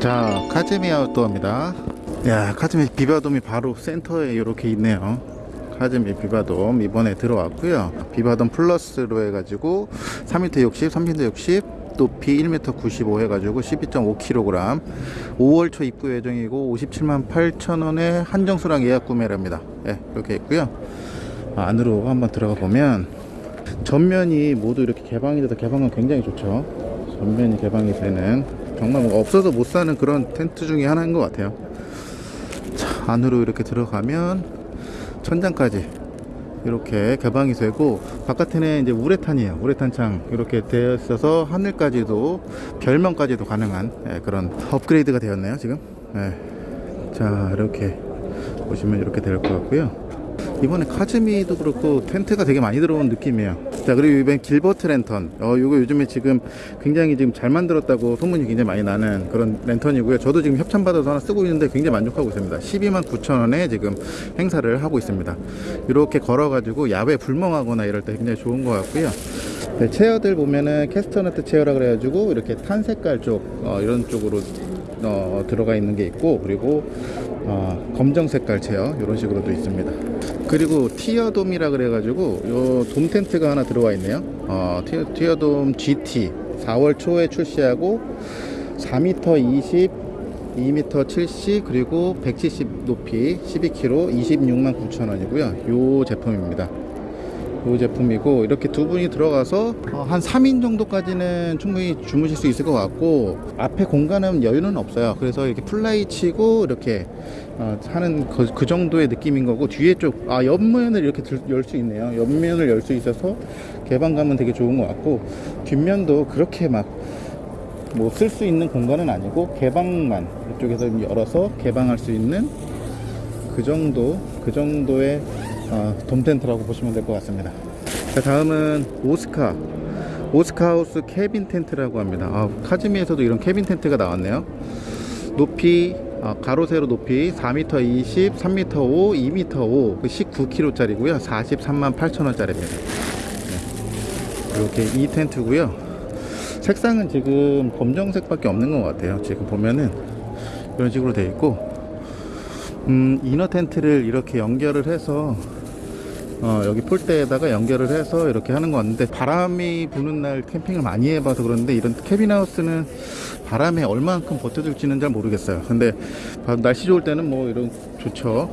자 카즈미 아웃도어입니다. 야 카즈미 비바돔이 바로 센터에 이렇게 있네요. 카즈미 비바돔 이번에 들어왔고요. 비바돔 플러스로 해가지고 3m 60 3m 60 높이 1m 95 해가지고 12.5kg 5월 초 입구 예정이고 57만 8천원에 한정수량 예약 구매랍니다. 예, 이렇게 있고요. 아, 안으로 한번 들어가 보면 전면이 모두 이렇게 개방이 돼서 개방은 굉장히 좋죠. 전면이 개방이 되는 정말 뭐 없어서 못 사는 그런 텐트 중에 하나인 것 같아요. 자 안으로 이렇게 들어가면 천장까지 이렇게 개방이 되고 바깥에는 이제 우레탄이에요. 우레탄 창 이렇게 되어 있어서 하늘까지도 별명까지도 가능한 예, 그런 업그레이드가 되었네요 지금. 예. 자 이렇게 보시면 이렇게 될 것 같고요. 이번에 카즈미도 그렇고 텐트가 되게 많이 들어온 느낌이에요 자 그리고 이번 길버트 랜턴. 어 이거 요즘에 지금 굉장히 지금 잘 만들었다고 소문이 굉장히 많이 나는 그런 랜턴이고요. 저도 지금 협찬 받아서 하나 쓰고 있는데 굉장히 만족하고 있습니다. 12만 9천 원에 지금 행사를 하고 있습니다. 이렇게 걸어 가지고 야외 불멍하거나 이럴 때 굉장히 좋은 것 같고요. 네, 체어들 보면은 캐스터너트 체어라 그래가지고 이렇게 탄 색깔 쪽 어, 이런 쪽으로 어, 들어가 있는 게 있고 그리고 어, 검정 색깔 체어 이런 식으로도 있습니다. 그리고 티어돔이라 그래 가지고 요돔 텐트가 하나 들어와 있네요. 어, 티어, 티어돔 GT 4월 초에 출시하고 4m 20 2m 70 그리고 170 높이 12kg 26만 9천 원이고요. 요 제품입니다 이 제품이고 이렇게 두 분이 들어가서 어, 한 3인 정도까지는 충분히 주무실 수 있을 것 같고 앞에 공간은 여유는 없어요. 그래서 이렇게 플라이 치고 이렇게 어, 하는 그, 그 정도의 느낌인 거고 뒤에 쪽 아 옆면을 이렇게 열 수 있네요. 옆면을 열 수 있어서 개방감은 되게 좋은 것 같고 뒷면도 그렇게 막 뭐 쓸 수 있는 공간은 아니고 개방만 이쪽에서 열어서 개방할 수 있는 그 정도 그 정도의 어, 돔 텐트라고 보시면 될 것 같습니다. 자 다음은 오스카. 오스카하우스 캐빈 텐트라고 합니다. 아, 카즈미에서도 이런 캐빈 텐트가 나왔네요. 높이 어, 가로 세로 높이 4m 20 3m 5 2m 5 19kg 짜리고요. 43만 8천원 짜리입니다. 네. 이렇게 이 텐트고요. 색상은 지금 검정색 밖에 없는 것 같아요. 지금 보면은 이런 식으로 되어 있고 음, 이너 텐트를 이렇게 연결을 해서 어, 여기 폴대에다가 연결을 해서 이렇게 하는 거 같는데 바람이 부는 날 캠핑을 많이 해봐서 그런데 이런 캐빈하우스는 바람에 얼만큼 버텨줄지는 잘 모르겠어요. 근데 날씨 좋을 때는 뭐 이런 좋죠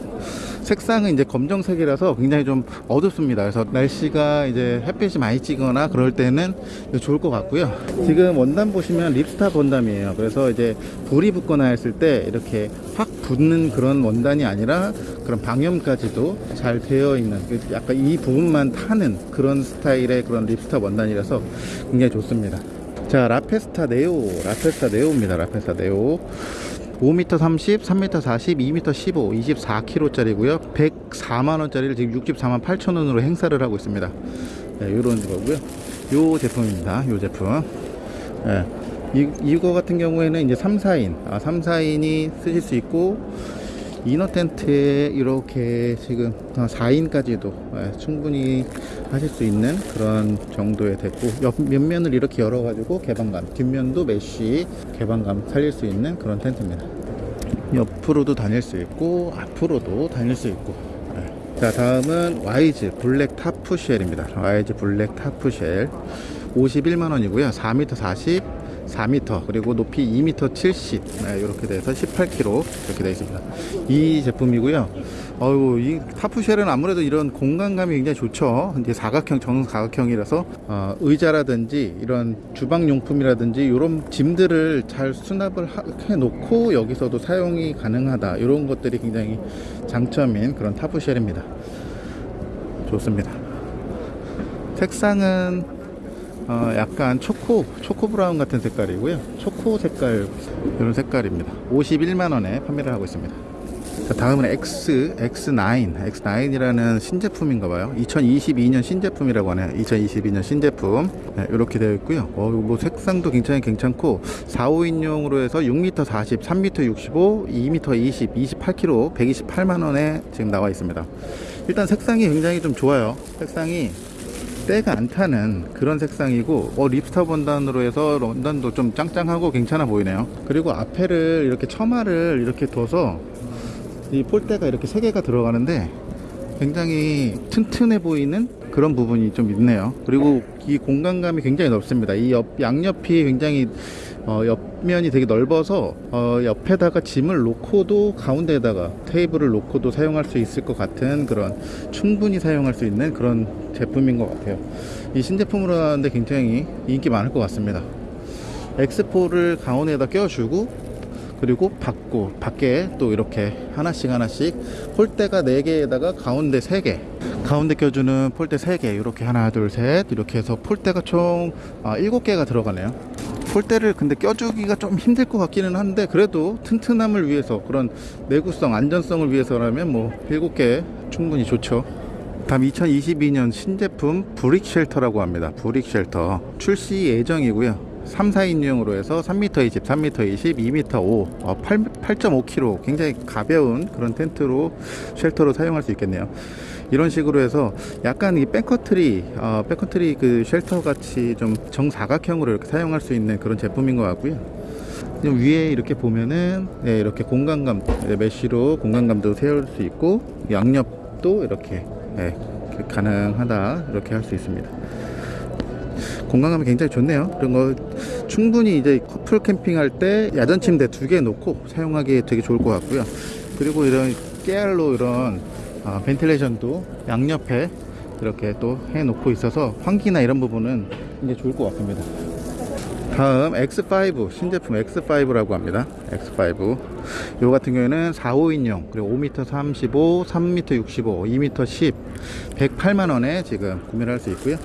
색상은 이제 검정색이라서 굉장히 좀 어둡습니다. 그래서 날씨가 이제 햇빛이 많이 찌거나 그럴 때는 좋을 것 같고요. 지금 원단 보시면 ripstop 원단이에요. 그래서 이제 불이 붙거나 했을 때 이렇게 확 붙는 그런 원단이 아니라 그런 방염까지도 잘 되어 있는 그 약간 이 부분만 타는 그런 스타일의 그런 ripstop 원단이라서 굉장히 좋습니다. 자 라페스타 네오 라페스타 네오입니다. 라페스타 네오 5m 30, 3m 40, 2m 15, 24kg 짜리고요. 104만원짜리를 지금 64만 8천원으로 행사를 하고 있습니다. 네, 요런 거고요. 요 제품입니다. 요 제품. 네, 이, 이거 같은 경우에는 이제 3, 4인 아, 3, 4인이 쓰실 수 있고 inner 텐트에 이렇게 지금 4인까지도 예, 충분히 하실 수 있는 그런 정도의 됐고 옆 면면을 이렇게 열어 가지고 개방감 뒷면도 mesh 개방감 살릴 수 있는 그런 텐트입니다. 옆으로도 다닐 수 있고 앞으로도 다닐 수 있고 예. 자 다음은 와이즈 블랙 타프쉘입니다. 와이즈 블랙 타프쉘. 51만원이고요. 4m 40 4m 그리고 높이 2m 70 네, 이렇게 돼서 18kg 이렇게 되어 있습니다. 이 제품이고요. 어유 이 tarp shell은 아무래도 이런 공간감이 굉장히 좋죠. 이제 사각형 정 사각형이라서 어, 의자라든지 이런 주방용품이라든지 이런 짐들을 잘 수납을 해 놓고 여기서도 사용이 가능하다. 이런 것들이 굉장히 장점인 그런 타프쉘입니다. 좋습니다. 색상은 어, 약간 초코 초코 브라운 같은 색깔이고요. 초코 색깔 이런 색깔입니다. 51만원에 판매를 하고 있습니다. 자, 다음은 X, X9 X9이라는 신제품인가봐요. 2022년 신제품이라고 하네요. 2022년 신제품. 네, 이렇게 되어 있고요. 어, 뭐 색상도 굉장히 괜찮고 4, 5인용으로 해서 6m 40 3m 65 2m 20 28kg 128만원에 지금 나와 있습니다. 일단 색상이 굉장히 좀 좋아요. 색상이 때가 안 타는 그런 색상이고 어, 립스터 원단으로 해서 원단도 좀 짱짱하고 괜찮아 보이네요. 그리고 앞에를 이렇게 처마를 이렇게 둬서 이 폴대가 이렇게 세 개가 들어가는데 굉장히 튼튼해 보이는 그런 부분이 좀 있네요. 그리고 이 공간감이 굉장히 넓습니다. 이 옆 양옆이 굉장히 어, 옆면이 되게 넓어서 어, 옆에다가 짐을 놓고도 가운데에다가 테이블을 놓고도 사용할 수 있을 것 같은 그런 충분히 사용할 수 있는 그런 제품인 것 같아요. 이 신제품으로 나왔는데 굉장히 인기 많을 것 같습니다. X4를 가운데에다 껴주고 그리고 받고 밖에 또 이렇게 하나씩 하나씩 폴대가 4개에다가 가운데 3개 가운데 껴주는 폴대 3개 이렇게 하나 둘 셋 이렇게 해서 폴대가 총 아, 7개가 들어가네요 폴대를 근데 껴주기가 좀 힘들 것 같기는 한데 그래도 튼튼함을 위해서 그런 내구성 안전성을 위해서라면 뭐 7개 충분히 좋죠. 다음 2022년 신제품 브릭 쉘터라고 합니다. 브릭 쉘터. 출시 예정이고요. 3, 4인용으로 해서 3m 20, 3m 20, 2m 5, 어, 8, 8.5kg 굉장히 가벼운 그런 텐트로 쉘터로 사용할 수 있겠네요. 이런 식으로 해서 약간 이 Backcountry, 어, Backcountry 그 쉘터 같이 좀 정사각형으로 이렇게 사용할 수 있는 그런 제품인 것 같고요. 위에 이렇게 보면은 네, 이렇게 공간감 네, 메쉬로 공간감도 세울 수 있고 양옆도 이렇게 네, 가능하다 이렇게 할 수 있습니다. 공간감이 굉장히 좋네요. 그런 거 충분히 이제 커플 캠핑할 때 야전 침대 두 개 놓고 사용하기에 되게 좋을 것 같고요. 그리고 이런 깨알로 이런 아, 벤틸레이션도 양옆에 이렇게 또 해놓고 있어서 환기나 이런 부분은 굉장히 좋을 것 같습니다. 다음 X5 신제품 X5라고 합니다. X5 요 같은 경우에는 4, 5인용 그리고 5m 35, 3m 65, 2m 10 108만 원에 지금 구매를 할 수 있고요.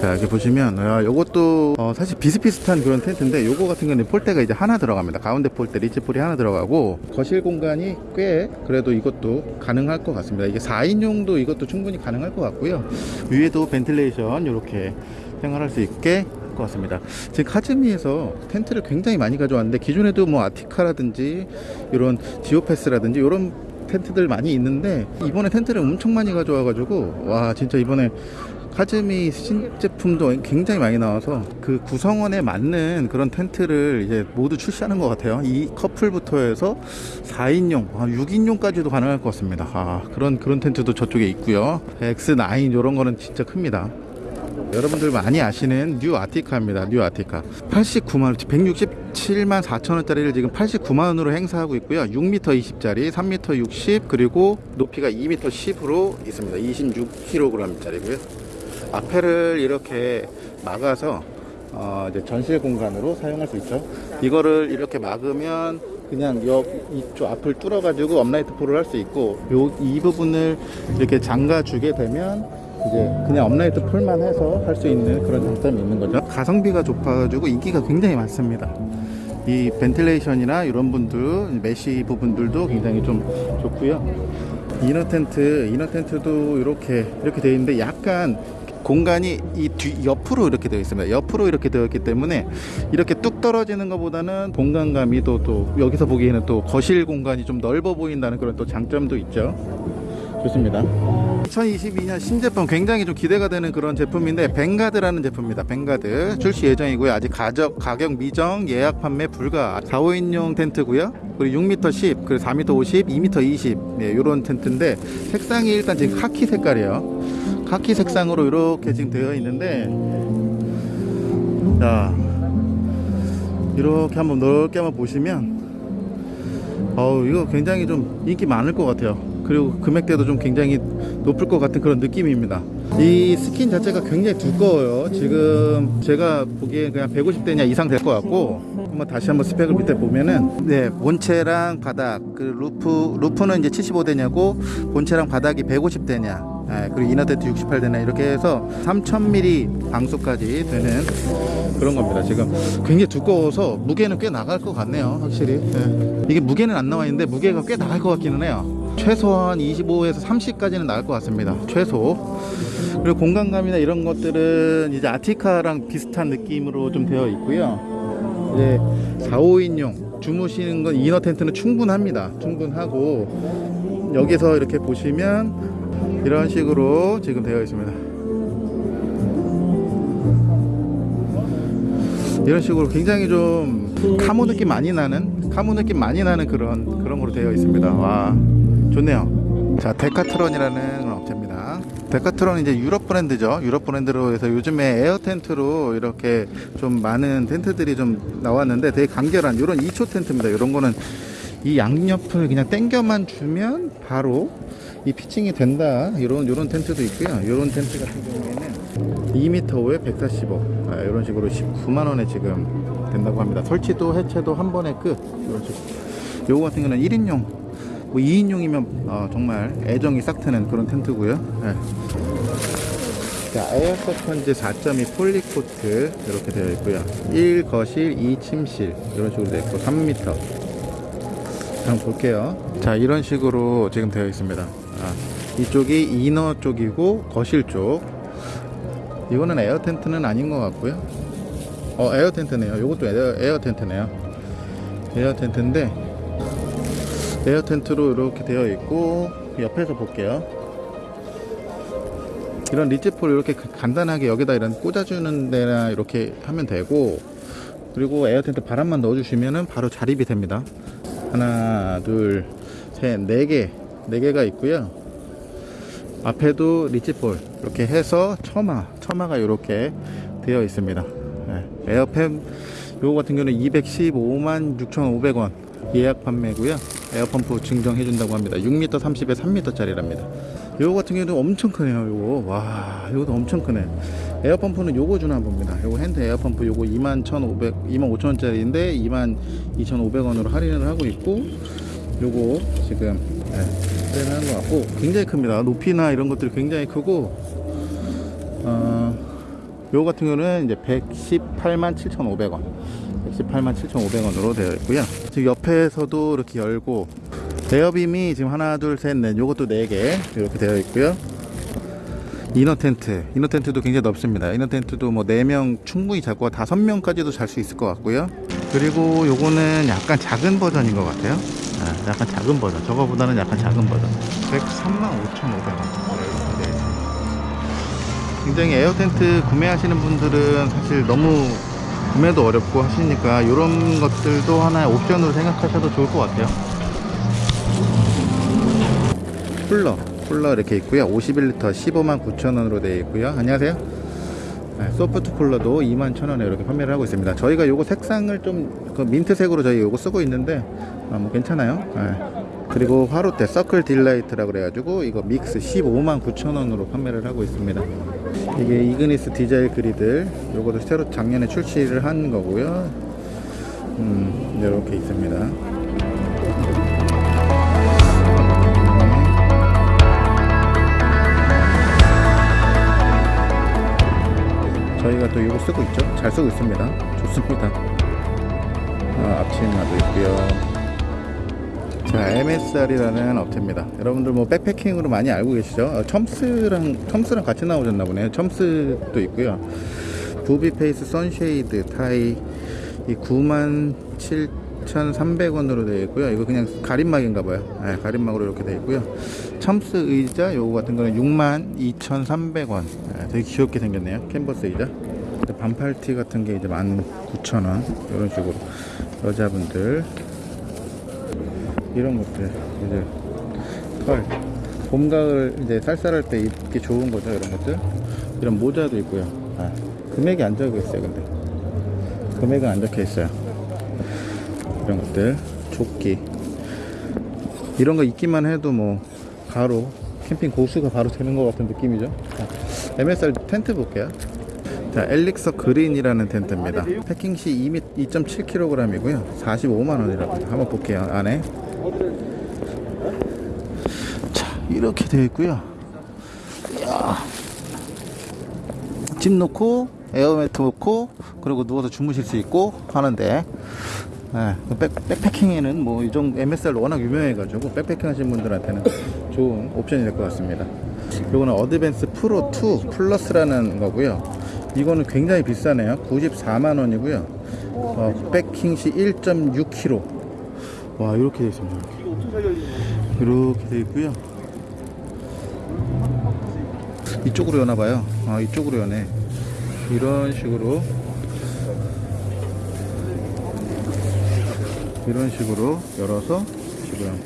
자 이렇게 보시면 아, 요것도 어, 사실 비슷비슷한 그런 텐트인데 요거 같은 경우는 폴대가 이제 하나 들어갑니다. 가운데 폴대 리치폴이 하나 들어가고 거실 공간이 꽤 그래도 이것도 가능할 것 같습니다. 이게 4인용도 이것도 충분히 가능할 것 같고요. 위에도 벤틸레이션 이렇게 생활할 수 있게 것 같습니다. 지금 카즈미에서 텐트를 굉장히 많이 가져왔는데 기존에도 뭐 아티카라든지 이런 지오패스라든지 이런 텐트들 많이 있는데 이번에 텐트를 엄청 많이 가져와 가지고 와 진짜 이번에 카즈미 신제품도 굉장히 많이 나와서 그 구성원에 맞는 그런 텐트를 이제 모두 출시하는 것 같아요. 이 커플부터 해서 4인용, 6인용까지도 가능할 것 같습니다. 아, 그런 그런 텐트도 저쪽에 있고요. X9 이런 거는 진짜 큽니다. 여러분들 많이 아시는 뉴 아티카입니다. 뉴 아티카. 89만 167만 4천 원짜리를 지금 89만 원으로 행사하고 있고요. 6m 20짜리, 3m 60 그리고 높이가 2m 10으로 있습니다. 26kg짜리고요. 앞에를 이렇게 막아서 어 이제 전실 공간으로 사용할 수 있죠. 이거를 이렇게 막으면 그냥 옆 이쪽 앞을 뚫어 가지고 upright pole을 할 수 있고 요 이 부분을 이렇게 잠가 주게 되면 이제 그냥 upright pole만 해서 할 수 있는 그런 장점이 있는 거죠. 가성비가 높아가지고 인기가 굉장히 많습니다. 이 ventilation이나 이런 분들, mesh 부분들도 굉장히 좀 좋고요. 이너 텐트, 이너 텐트도 이렇게 이렇게 되어 있는데 약간 공간이 이 뒤 옆으로 이렇게 되어 있습니다. 옆으로 이렇게 되어 있기 때문에 이렇게 뚝 떨어지는 것보다는 공간감이 또, 또 여기서 보기에는 또 거실 공간이 좀 넓어 보인다는 그런 또 장점도 있죠. 좋습니다. 2022년 신제품 굉장히 좀 기대가 되는 그런 제품인데 뱅가드라는 제품입니다. 뱅가드 출시 예정이고요. 아직 가격 가격 미정 예약 판매 불가 4, 5인용 텐트고요. 그리고 6m 10, 그리고 4m 50, 2m 20 네, 이런 텐트인데 색상이 일단 지금 카키 색깔이에요. 카키 색상으로 이렇게 지금 되어 있는데 자 이렇게 한번 넓게 한번 보시면 어우 이거 굉장히 좀 인기 많을 것 같아요. 그리고 금액대도 좀 굉장히 높을 것 같은 그런 느낌입니다. 이 스킨 자체가 굉장히 두꺼워요. 지금 제가 보기엔 그냥 150데니어 이상 될 것 같고 한번 다시 한번 스펙을 밑에 보면은 네 본체랑 바닥 그 roof roof는 이제 75데니어고 본체랑 바닥이 150데니어 네, 그리고 이너테트 68대냐 이렇게 해서 3000mm 방수까지 되는 그런 겁니다. 지금 굉장히 두꺼워서 무게는 꽤 나갈 것 같네요. 확실히 네. 이게 무게는 안 나와 있는데 무게가 꽤 나갈 것 같기는 해요. 최소한 25에서 30까지는 나갈 것 같습니다. 최소. 그리고 공간감이나 이런 것들은 이제 아티카랑 비슷한 느낌으로 좀 되어 있고요. 이제 4, 5인용 주무시는 건 이너 텐트는 충분합니다. 충분하고 여기서 이렇게 보시면 이런 식으로 지금 되어 있습니다. 이런 식으로 굉장히 좀 camo 느낌 많이 나는 camo 느낌 많이 나는 그런 그런 거로 되어 있습니다. 와 좋네요. 자 데카트론이라는 업체입니다. 데카트론 이제 유럽 브랜드죠. 유럽 브랜드로 해서 요즘에 에어 텐트로 이렇게 좀 많은 텐트들이 좀 나왔는데 되게 간결한 이런 2초 텐트입니다. 이런 거는 이 양옆을 그냥 당겨만 주면 바로 이 pitching이 된다. 이런 이런 텐트도 있고요. 이런 텐트 같은 경우에는 2m5에 145. 아, 이런 식으로 19만 원에 지금 된다고 합니다. 설치도 해체도 한 번에 끝. 이런 식으로. 요거 같은 경우는 1인용, 뭐 2인용이면 어, 정말 애정이 싹 트는 그런 텐트고요. 예. 자, Air Seconds 4.2 polycotton 이렇게 되어 있고요. 1 거실, 2 침실 이런 식으로 되어 있고 3m. 한번 볼게요. 자, 이런 식으로 지금 되어 있습니다. 아, 이쪽이 inner 쪽이고 거실 쪽. 이거는 에어 텐트는 아닌 것 같고요. 어, 에어 텐트네요. 이것도 에어, 에어 텐트네요. 에어 텐트인데 에어 텐트로 이렇게 되어 있고 옆에서 볼게요. 이런 ridge pole 이렇게 가- 간단하게 여기다 이런 꽂아주는 데나 이렇게 하면 되고 그리고 에어 텐트 바람만 넣어주시면은 바로 자립이 됩니다. 하나, 둘, 셋, 네 개, 네 개가 있고요. 앞에도 ridge pole 이렇게 해서 처마, 처마가 이렇게 되어 있습니다. 네, 에어팸 요거 같은 경우는 215만 6,500원 예약 판매고요. 에어펌프 증정해 준다고 합니다. 6m 30에 3m짜리랍니다. 요거 같은 경우는 엄청 크네요. 요거 와, 요것도 엄청 크네. 에어펌프는 요거 주나 봅니다. 요거 hand 에어펌프 요거 2만 1,500, 2만 5천원짜리인데 2만 2,500원으로 할인을 하고 있고 요거 지금 네, 할인을 하는 것 같고 굉장히 큽니다. 높이나 이런 것들이 굉장히 크고 어, 요거 같은 경우는 이제 118만 7,500원. 118만 7,500원으로 되어 있고요. 지금 옆에서도 이렇게 열고 에어빔이 지금 하나, 둘, 셋, 넷. 요것도 네 개 이렇게 되어 있고요. 이너 텐트, 이너 텐트도 굉장히 넓습니다. 이너 텐트도 뭐 4명 충분히 잡고 5명까지도 잘 수 있을 것 같고요. 그리고 요거는 약간 작은 버전인 것 같아요. 아, 약간 작은 버전. 저거보다는 약간 작은 버전. 103만 5,500원. 네. 굉장히 에어 텐트 구매하시는 분들은 사실 너무 구매도 어렵고 하시니까 이런 것들도 하나의 옵션으로 생각하셔도 좋을 것 같아요. 쿨러, 쿨러 이렇게 있고요. 51리터 15만 9천 원으로 되어 있고요. 안녕하세요. 네, 소프트 쿨러도 2만 1천 원에 이렇게 판매를 하고 있습니다. 저희가 요거 색상을 좀 그 민트색으로 저희 요거 쓰고 있는데 아, 뭐 괜찮아요. 네. 그리고 화롯대 서클 딜라이트라고 그래가지고 이거 믹스 15만 9천 원으로 판매를 하고 있습니다. 이게 이그니스 디자인 griddle 요것도 새로 작년에 출시를 한 거고요. 음, 이렇게 있습니다. 저희가 또 이거 쓰고 있죠. 잘 쓰고 있습니다. 좋습니다. 아, 앞치마도 있고요. 자, MSR이라는 업체입니다. 여러분들 뭐 백패킹으로 많이 알고 계시죠? 어, 첨스랑 첨스랑 같이 나오셨나 보네요. 첨스도 있고요. Booby Face sunshade 타이 이 97,300원으로 되어 있고요. 이거 그냥 가림막인가 봐요. 네, 가림막으로 이렇게 되어 있고요. 첨스 의자 요거 같은 거는 62,300원. 네, 되게 귀엽게 생겼네요. 캔버스 의자. 반팔티 같은 게 이제 19,000원. 이런 식으로 여자분들 이런 것들 이제 털 봄, 가을 이제 쌀쌀할 때 입기 좋은 거죠 이런 것들 이런 모자도 있고요 아, 금액이 안 적혀 있어요 근데 금액은 안 적혀 있어요 이런 것들 조끼 이런 거 입기만 해도 뭐 바로 캠핑 고수가 바로 되는 것 같은 느낌이죠 자, MSR 텐트 볼게요 자, 엘릭서 그린이라는 텐트입니다. 패킹 시 2.7kg이고요. 45만원이라고 합니다. 한번 볼게요. 안에. 자, 이렇게 되어 있고요. 이야. 짐 놓고, 에어매트 놓고, 그리고 누워서 주무실 수 있고 하는데, 네, 백, 백패킹에는 뭐, 이 정도, MSR 워낙 유명해 가지고, 백패킹 하시는 분들한테는 좋은 옵션이 될 것 같습니다. 이거는 어드밴스 프로 2 플러스라는 거고요. 이거는 굉장히 비싸네요. 94만 원이고요. 어, 백킹 시 1.6kg. 와 이렇게 되어 있습니다. 이렇게, 이렇게 되어 있고요. 이쪽으로 여나봐요. 아 이쪽으로 여네. 이런 식으로. 이런 식으로 열어서 지금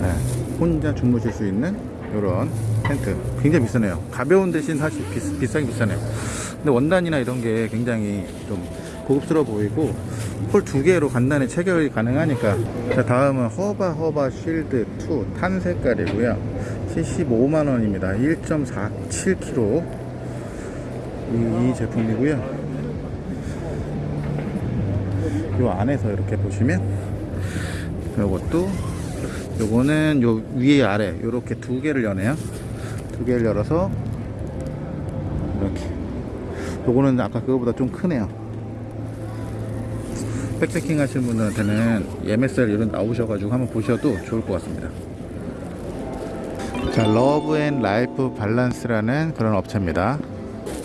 네, 혼자 주무실 수 있는 이런 텐트. 굉장히 비싸네요. 가벼운 대신 사실 비싸긴 비싸네요. 근데 원단이나 이런 게 굉장히 좀 고급스러워 보이고 폴두 개로 간단히 체결이 가능하니까. 자 다음은 허바 허바 쉴드 2 탄 색깔이고요. 75만원입니다. 1.47kg 이, 이 제품이고요. 요 안에서 이렇게 보시면 요것도 요거는 요 위에 아래 요렇게 두 개를 여네요. 두 개를 열어서 이렇게. 요거는 아까 그거보다 좀 크네요 백패킹 하시는 분들한테는 MSR 이런 나오셔가지고 한번 보셔도 좋을 것 같습니다 자 Love and Life Balance라는 그런 업체입니다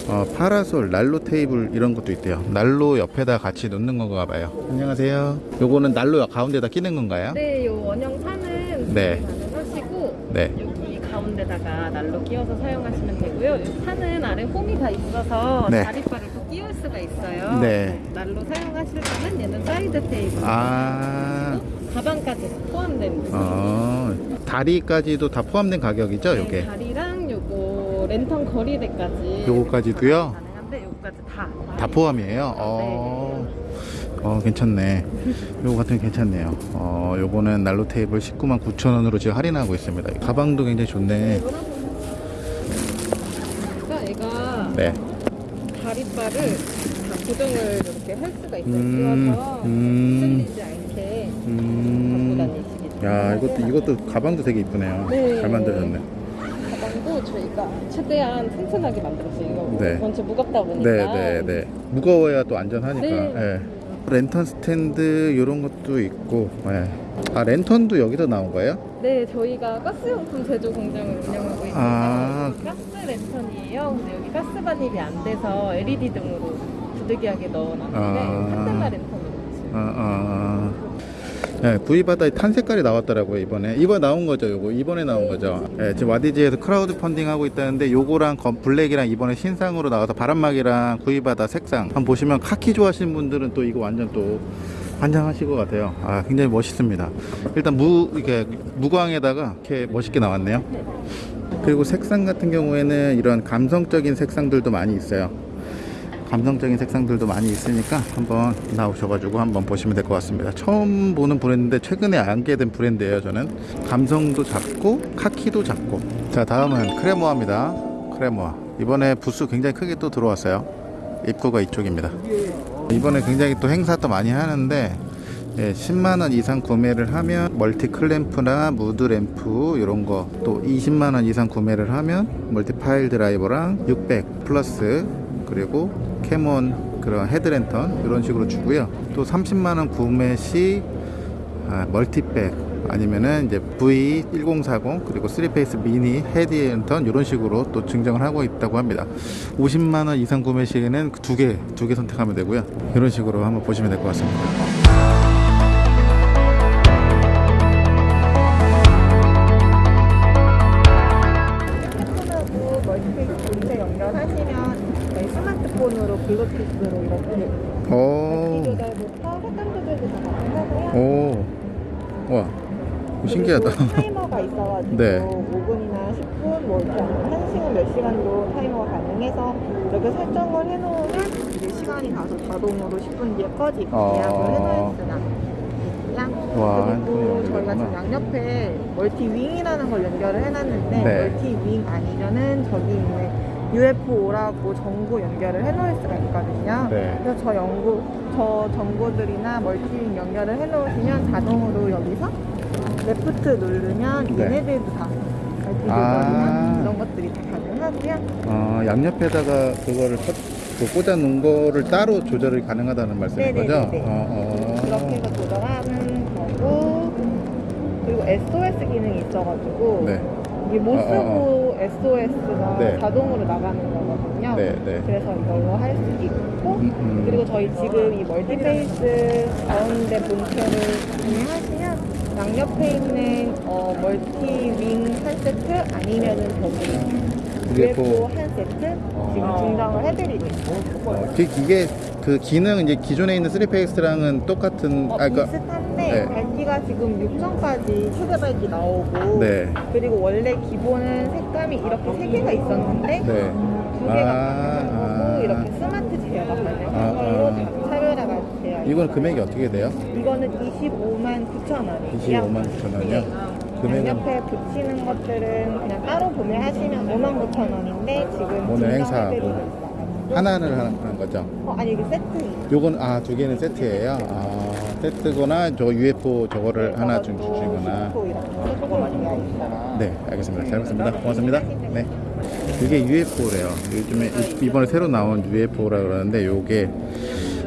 어, 파라솔, 난로 테이블 이런 것도 있대요. 난로 옆에다 같이 놓는 건가 봐요. 안녕하세요. 요거는 난로 가운데다 끼는 건가요? 네, 요 원형 판은 네. 가능하시고 네. 여기 가운데다가 난로 끼워서 사용하시면 되고요. 이 판은 아래 홈이 다 있어서 네. 다리 수가 있어요. 네. 난로 사용하실 때는 얘는 side table. 아, 가방까지 포함된 어, 다리까지도 다 포함된 가격이죠, 네, 요게? 다리랑 요거 랜턴 거리대까지 요거까지도요? 가능한데 요거까지 다. 다 포함이에요? 어, 어, 괜찮네. 요거 같은 게 괜찮네요. 어, 요거는 난로 테이블 19만 9천 원으로 지금 할인하고 있습니다. 가방도 굉장히 좋네. 그러니까 얘가 네. 다 고정을 이렇게 할 수가 있어요. 음, 끼워서 음. 흔들리지 않게 갖고 음. 다니시기 야, 이것도, 이것도 가방도 되게 이쁘네요. 네. 잘 만들었네. 가방도 저희가 최대한 튼튼하게 만들었어요. 이거 네. 전체 무겁다 보니까. 네, 네, 네. 무거워야 또 안전하니까. 네. 예. 랜턴 스탠드 이런 것도 있고. 예. 아 랜턴도 여기서 나온 거예요? 네, 저희가 가스용품 제조 공장을 운영하고 있어서 아. 가스 랜턴이에요. 근데 여기 가스 반입이 안 돼서 LED 등으로 부득이하게 넣어놨는데 아. 칸델라 랜턴으로 지금. 아, 아. 예, 구이바다에 tan 색깔이 나왔더라고요 이번에. 이번에 나온 거죠 요거? 이번에 나온 거죠. 예, 지금 와디즈에서 크라우드 펀딩 하고 있다는데 요거랑 검- 블랙이랑 이번에 신상으로 나와서 바람막이랑 구이바다 색상. 한번 보시면 카키 좋아하시는 분들은 또 이거 완전 또 환장하실 것 같아요. 아 굉장히 멋있습니다. 일단 무 이렇게 무광에다가 이렇게 멋있게 나왔네요. 그리고 색상 같은 경우에는 이런 감성적인 색상들도 많이 있어요 감성적인 색상들도 많이 있으니까 한번 나오셔가지고 한번 보시면 될 것 같습니다. 처음 보는 브랜드인데 최근에 알게 된 브랜드예요. 저는 감성도 잡고 카키도 잡고. 자 다음은 크레모아입니다. 크레모아 이번에 부스 굉장히 크게 또 들어왔어요. 입구가 이쪽입니다. 이번에 굉장히 또 행사도 많이 하는데 예, 10만원 이상 구매를 하면 multi clamp나 mood lamp 이런 거 또 20만원 이상 구매를 하면 multi pile driver랑 600 플러스 그리고 Capon 그런 헤드랜턴 이런 식으로 주고요. 또 30만원 구매 시 아, multi bag 아니면은 이제 V1040 그리고 3Face 미니 헤드랜턴 이런 식으로 또 증정을 하고 있다고 합니다. 50만원 이상 구매 시에는 두 개 두 개 선택하면 되고요. 이런 식으로 한번 보시면 될 것 같습니다 와, 신기하다. 타이머가 있어가지고 네. 5분이나 10분, 뭐 이렇게 1시간 몇 시간도 타이머가 가능해서 이렇게 설정을 해놓으면 이제 시간이 가서 자동으로 10분 뒤에 꺼지고 어. 예약을 해놓을 수가 있고요. 와, 그리고 저희가 지금. 양옆에 멀티윙이라는 걸 연결을 해놨는데 네. 멀티윙 아니면은 저기 있는 UFO라고 전구 연결을 해놓을 수가 있거든요. 네. 그래서 저 연구, 저 전구들이나 multi wing 연결을 해놓으시면 자동으로 여기서 left 누르면 네. 얘네들도 다 multi 아. 조절이나 이런 것들이 다 가능하고요. 어, 양옆에다가 그거를 꽂- 그 꽂아 놓은 거를 따로 조절이 가능하다는 말씀인 거죠? 네네네네. 어, 어. 그렇게 해서 조절하는 거고 그리고 SOS 기능이 있어가지고 네, 이게 못 어, 쓰고 SOS가 네. 자동으로 나가는 거거든요. 네, 네. 그래서 이걸로 할 수 있고 음, 음. 그리고 저희 지금 이 Multi Face 가운데 본체를 구매하시면 양옆에 있는 어, 멀티윙 한 세트 아니면은 저기 UFO. 한 세트 지금 증정을 해드리고 있어요. 어, 그, 이게 그 기능 이제 기존에 있는 3페이스랑은 똑같은 어, 아 그러니까 비슷한데 네. 밝기가 지금 6점까지 최대 밝기 나오고 네. 그리고 원래 기본은 색감이 이렇게 세 개가 있었는데 네. 두 개가 아, 아. 이렇게 스마트 제어가 가능한 아, 걸로 아. 다 차별화가 되어 있어요. 이건 금액이 어떻게 돼요? 이거는 25만 9천 원이에요. 25만 9천 원이요? 금액은 양옆에 붙이는 것들은 그냥 따로 구매하시면 5만 9천 원인데 지금 오늘 행사하고. 하나를 하는 거죠? 어, 아니 이게 세트 요건 아 두 개는 세트예요. 아 세트거나 저 UFO 저거를 하나 좀 주시거나. 네, 알겠습니다. 잘 봤습니다. 고맙습니다. 네. 이게 UFO래요. 요즘에 이- 이번에 새로 나온 UFO라 그러는데 요게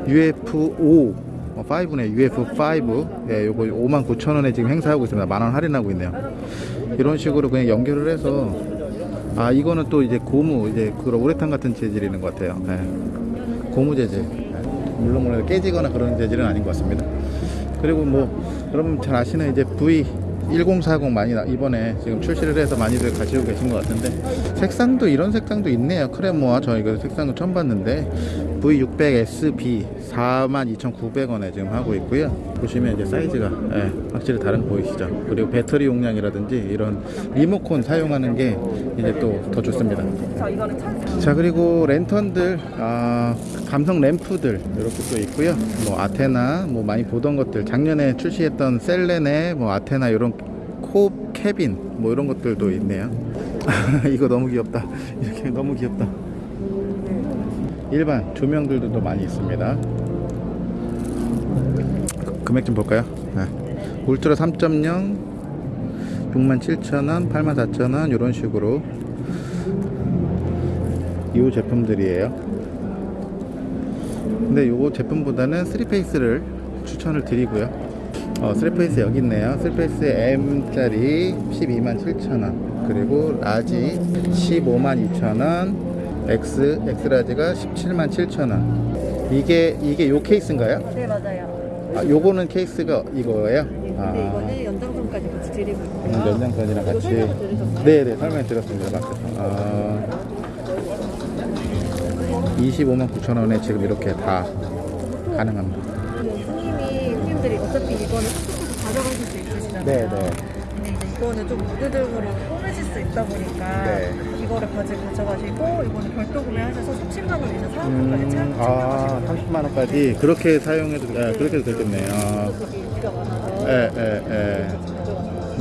UFO 5네 UF5 예, 요거 5만 9천 원에 지금 행사하고 있습니다. 만원 할인하고 있네요. 이런 식으로 그냥 연결을 해서 아 이거는 또 이제 고무 이제 그런 우레탄 같은 재질이는 것 같아요. 예. 고무 재질. 예. 물론 물론 깨지거나 그런 재질은 아닌 것 같습니다. 그리고 뭐 여러분 잘 아시는 이제 V 1040 많이 나, 이번에 지금 출시를 해서 많이들 가지고 계신 것 같은데 색상도 이런 색상도 있네요 크레모아 저 이거 색상도 처음 봤는데 V600SB 42,900원에 지금 하고 있고요. 보시면 이제 사이즈가 예, 확실히 다른 거 보이시죠? 그리고 배터리 용량이라든지 이런 리모컨 사용하는 게 이제 또 더 좋습니다. 자 그리고 랜턴들 아, 감성 램프들 이렇게 또 있고요. 뭐 아테나 뭐 많이 보던 것들. 작년에 출시했던 셀레네 뭐 아테나 이런 코 Cabin 뭐 이런 것들도 있네요. 이거 너무 귀엽다. 이렇게 너무 귀엽다 일반 조명들도 또 많이 있습니다 그- 금액 좀 볼까요 네. 울트라 3.0 67,000원 84,000원 이런 식으로 이 제품들이에요. 근데 요 제품보다는 3Face를 추천을 드리고요. 어, 3Face 여기 있네요. 3Face M짜리 127,000원. 그리고 large 152,000원. X, X라지가 177,000원. 이게, 이게 요 케이스인가요? 네 맞아요. 아, 요거는 케이스가 이거예요? 아, 근데 이거는 연장선까지 같이 드리고 음, 있고요. 연장선이랑 이거 같이. 들으셨나요? 네네, 설명 드렸습니다. 아, 25만 9천 원에 지금 이렇게 다 가능합니다. 스님이 스님들이 어차피 이거는 톡톡톡 가져가실 수 있으시잖아요. 네네. 근데 이제 이거는 좀 무드등으로 꾸며질 수 있다 보니까 네. 이거를 가지고 가져가시고 이거는 별도 구매하셔서 30만 원 이상 사은품까지 음, 챙- 아, 챙겨가시면 30만 원까지 그렇게 사용해도 아, 그렇게 해도 되겠네요. 많아서 예, 예, 예.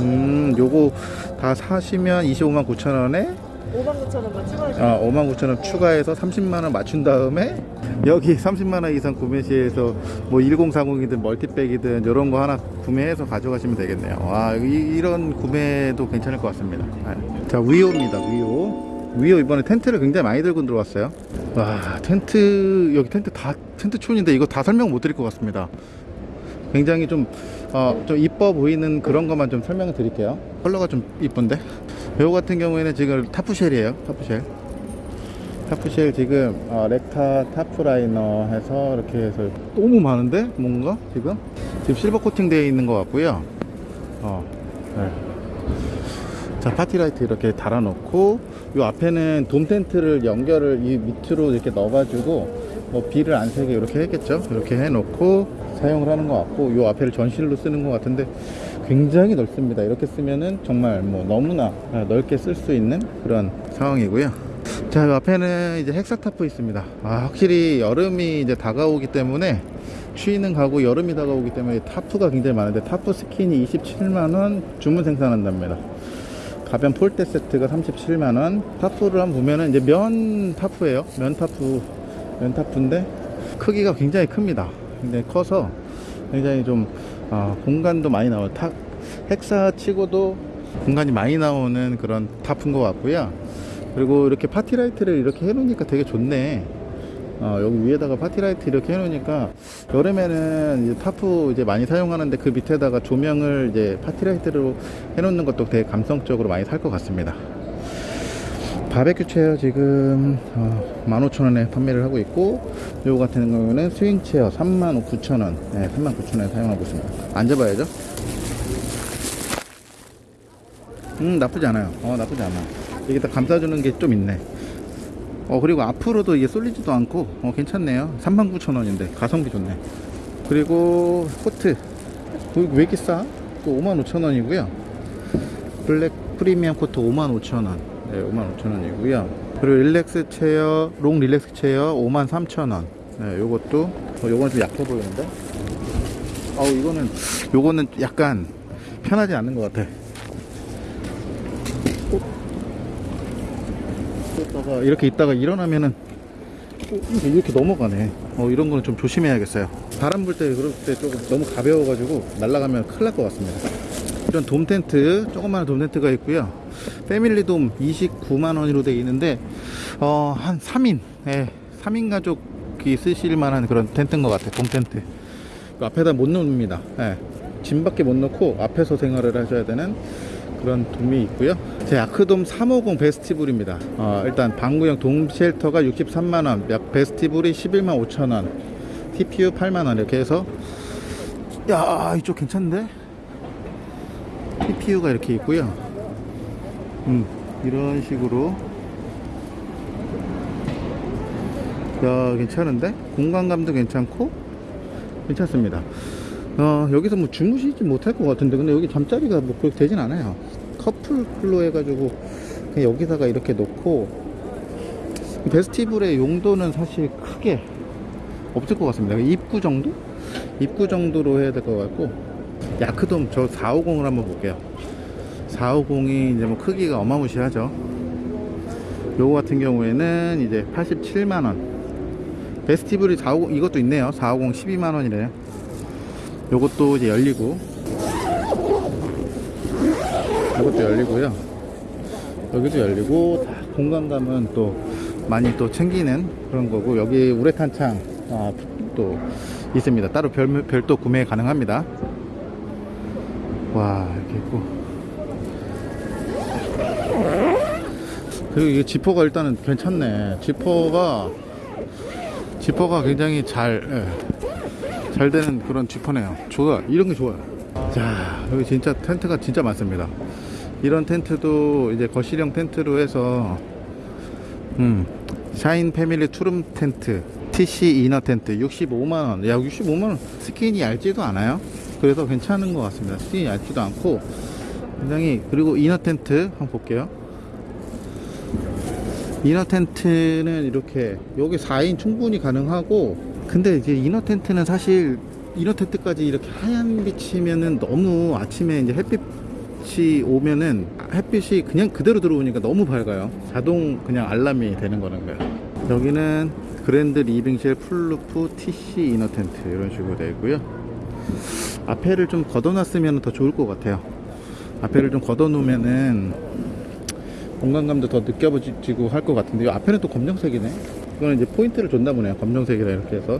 음, 요거 다 사시면 25만 9천 원에 5만 9천 원만 추가하시면 아, 5만 9천 원 추가해서 30만 원 맞춘 다음에 여기 30만 원 이상 구매 시에서 뭐 1040이든 멀티백이든 이런 거 하나 구매해서 가져가시면 되겠네요. 와, 이, 이런 구매도 괜찮을 것 같습니다. 아, 자, 위오입니다. 위오. 위오 이번에 텐트를 굉장히 많이 들고 들어왔어요. 와, 텐트 여기 텐트 다 텐트촌인데 이거 다 설명 못 드릴 것 같습니다. 굉장히 좀, 어, 좀 이뻐 보이는 그런 것만 좀 설명을 드릴게요. 컬러가 좀 이쁜데? 요거 같은 경우에는 지금 타프쉘이에요. 타프쉘. 타프쉘 지금, 어, recta tarp liner 해서 이렇게 해서 너무 많은데? 뭔가? 지금? 지금 실버 코팅 되어 있는 것 같고요. 어, 네. 자, party light 이렇게 달아놓고, 요 앞에는 돔 텐트를 연결을 이 밑으로 이렇게 넣어가지고, 뭐 비를 안 새게 이렇게 했겠죠? 이렇게 해놓고 사용을 하는 것 같고, 요 앞에를 전실로 쓰는 것 같은데, 굉장히 넓습니다. 이렇게 쓰면은 정말 뭐 너무나 넓게 쓸 수 있는 그런 상황이고요. 자, 요 앞에는 이제 hexa tarp 있습니다. 아, 확실히 여름이 이제 다가오기 때문에 추위는 가고 여름이 다가오기 때문에 tarp가 굉장히 많은데 tarp skin이 27만원 주문 생산한답니다. 가변 폴대 세트가 37만원. tarp를 한번 보면은 이제 면 tarp예요. 면 타프, 면 tarp인데 크기가 굉장히 큽니다. 굉장히 커서 굉장히 좀 아, 공간도 많이 나와요. 타, hexa 치고도 공간이 많이 나오는 그런 tarp인 것 같고요. 그리고 이렇게 party light를 이렇게 해놓으니까 되게 좋네. 어, 여기 위에다가 party light 이렇게 해놓으니까 여름에는 이제 타프 이제 많이 사용하는데 그 밑에다가 조명을 이제 party light로 해놓는 것도 되게 감성적으로 많이 살 것 같습니다. 바베큐 chair 지금 어, 15,000원에 판매를 하고 있고 요거 같은 경우는 swing chair 39,000원 네, 39,000원에 사용하고 있습니다 앉아봐야죠 음 나쁘지 않아요 어 나쁘지 않아 여기다 감싸주는 게 좀 있네. 어 그리고 앞으로도 이게 쏠리지도 않고 어 괜찮네요. 39,000원인데 가성비 좋네. 그리고 cot 왜 이렇게 싸? 또 55,000원이고요. 블랙 프리미엄 cot 55,000원. 네, 55,000원이고요. 그리고 relax chair, long relax chair 53,000원. 네, 요것도 어, 요건 좀 약해 보이는데. 아우 이거는 요거는 약간 편하지 않는 것 같아. 있다가 이렇게 있다가 일어나면은 어, 이렇게 넘어가네. 어, 이런 거는 좀 조심해야겠어요. 바람 불 때 그럴 때 조금 너무 가벼워 가지고 날아가면 큰일 날 것 같습니다. 이런 돔 텐트, 조그마한 돔 텐트가 있고요. 패밀리 돔 29만 원으로 되어 있는데 어, 한 3인, 예, 3인 가족이 쓰실 만한 그런 텐트인 것 같아요. 돔 텐트. 그 앞에다 못 놓습니다. 예. 짐밖에 못 넣고 앞에서 생활을 하셔야 되는 그런 돔이 있고요. 제 아크돔 350 베스티블입니다. 어, 일단 방구형 돔 쉘터가 63만원, 약 베스티블이 11만 5천원, TPU 8만원 이렇게 해서 야 이쪽 괜찮은데? TPU가 이렇게 있고요. 음, 이런 식으로 야 괜찮은데? 공간감도 괜찮고 괜찮습니다. 어, 여기서 뭐 주무시지 못할 것 같은데 근데 여기 잠자리가 뭐 그렇게 되진 않아요. 커플로 해가지고 그냥 여기다가 이렇게 놓고 베스티블의 용도는 사실 크게 없을 것 같습니다. 입구 정도? 입구 정도로 해야 될 것 같고 야크돔 저 450을 한번 볼게요. 450이 이제 뭐 크기가 어마무시하죠. 요거 같은 경우에는 이제 87만원. 베스티블이 450, 이것도 있네요. 450 12만원이래요. 요것도 이제 열리고. 이것도 열리고요. 여기도 열리고, 다 공간감은 또 많이 또 챙기는 그런 거고, 여기 우레탄 창, 아, 또 있습니다. 따로 별, 별도 구매 가능합니다. 와, 이렇게 있고. 그리고 이게 지퍼가 일단은 괜찮네. 지퍼가 지퍼가 굉장히 잘, 예, 잘 되는 그런 지퍼네요. 좋아. 이런 게 좋아요. 자, 여기 진짜 텐트가 진짜 많습니다. 이런 텐트도 이제 거실형 텐트로 해서, 음, 샤인 패밀리 two room 텐트, TC inner 텐트 65만원. 야, 65만원. 스킨이 얇지도 않아요. 그래서 괜찮은 것 같습니다. 스킨이 얇지도 않고, 굉장히, 그리고 inner 텐트 한번 볼게요. inner 텐트는 이렇게 여기 4인 충분히 가능하고 근데 이제 이너 텐트는 사실 이너 텐트까지 이렇게 하얀 빛이면은 너무 아침에 이제 햇빛 이 오면은 햇빛이 그냥 그대로 들어오니까 너무 밝아요. 자동 그냥 알람이 되는 거는 거예요. 여기는 grand living shell full roof TC inner 텐트 이런 식으로 되어 있고요. 앞에를 좀 걷어놨으면 더 좋을 것 같아요. 앞에를 좀 걷어놓으면은 공간감도 더 느껴지고 할 것 같은데 이 앞에는 또 검정색이네. 이거는 이제 포인트를 줬나 보네요. 검정색이라 이렇게 해서.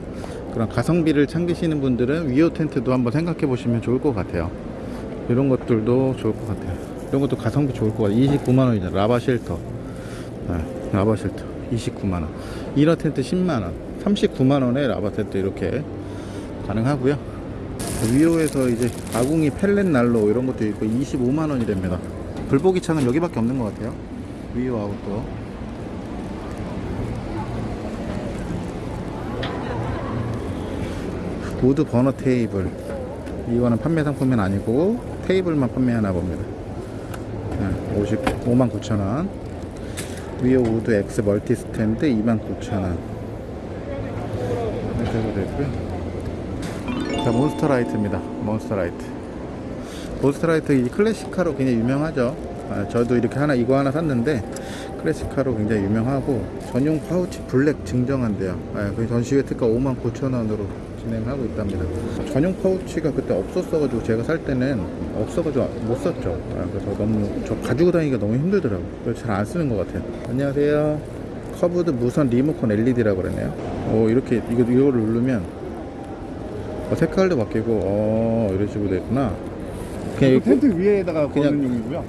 그런 가성비를 챙기시는 분들은 위오 텐트도 한번 생각해 보시면 좋을 것 같아요 이런 것들도 좋을 것 같아요. 이런 것도 가성비 좋을 것 같아요. 29만원이잖아. 라바 shelter. 네, 라바 shelter. 29만원. inner 텐트 10만원. 39만원에 라바 텐트 이렇게 가능하고요. 위오에서 이제 아궁이 pellet 난로 이런 것도 있고 25만원이 됩니다. 불보기 창은 여기밖에 없는 것 같아요. 위오 아웃도어 wood 버너 테이블. 이거는 판매 상품은 아니고 테이블만 판매하나 봅니다. 네, 55만 9천원. 위오 wood X multi 스탠드 2만 9천원. 이렇게 되고요. 자 몬스터 라이트입니다. 몬스터 라이트. 몬스터 라이트 이 클래식카로 굉장히 유명하죠. 아, 저도 이렇게 하나 이거 하나 샀는데 클래식카로 굉장히 유명하고 전용 파우치 블랙 증정한대요. 아, 그 전시회 특가 59,000원으로 진행하고 있답니다 전용 파우치가 그때 없었어가지고 제가 살 때는 없어가지고 못 샀죠 아, 그래서 너무 저 가지고 다니기가 너무 힘들더라고요 그래서 잘 안 쓰는 것 같아요 안녕하세요 curved 무선 리모컨 LED라고 그러네요 오 이렇게 이거, 이거를 누르면 어, 색깔도 바뀌고 어 이런 식으로 됐구나 그냥 이거 텐트 위에다가 그냥- 거는 용이고요.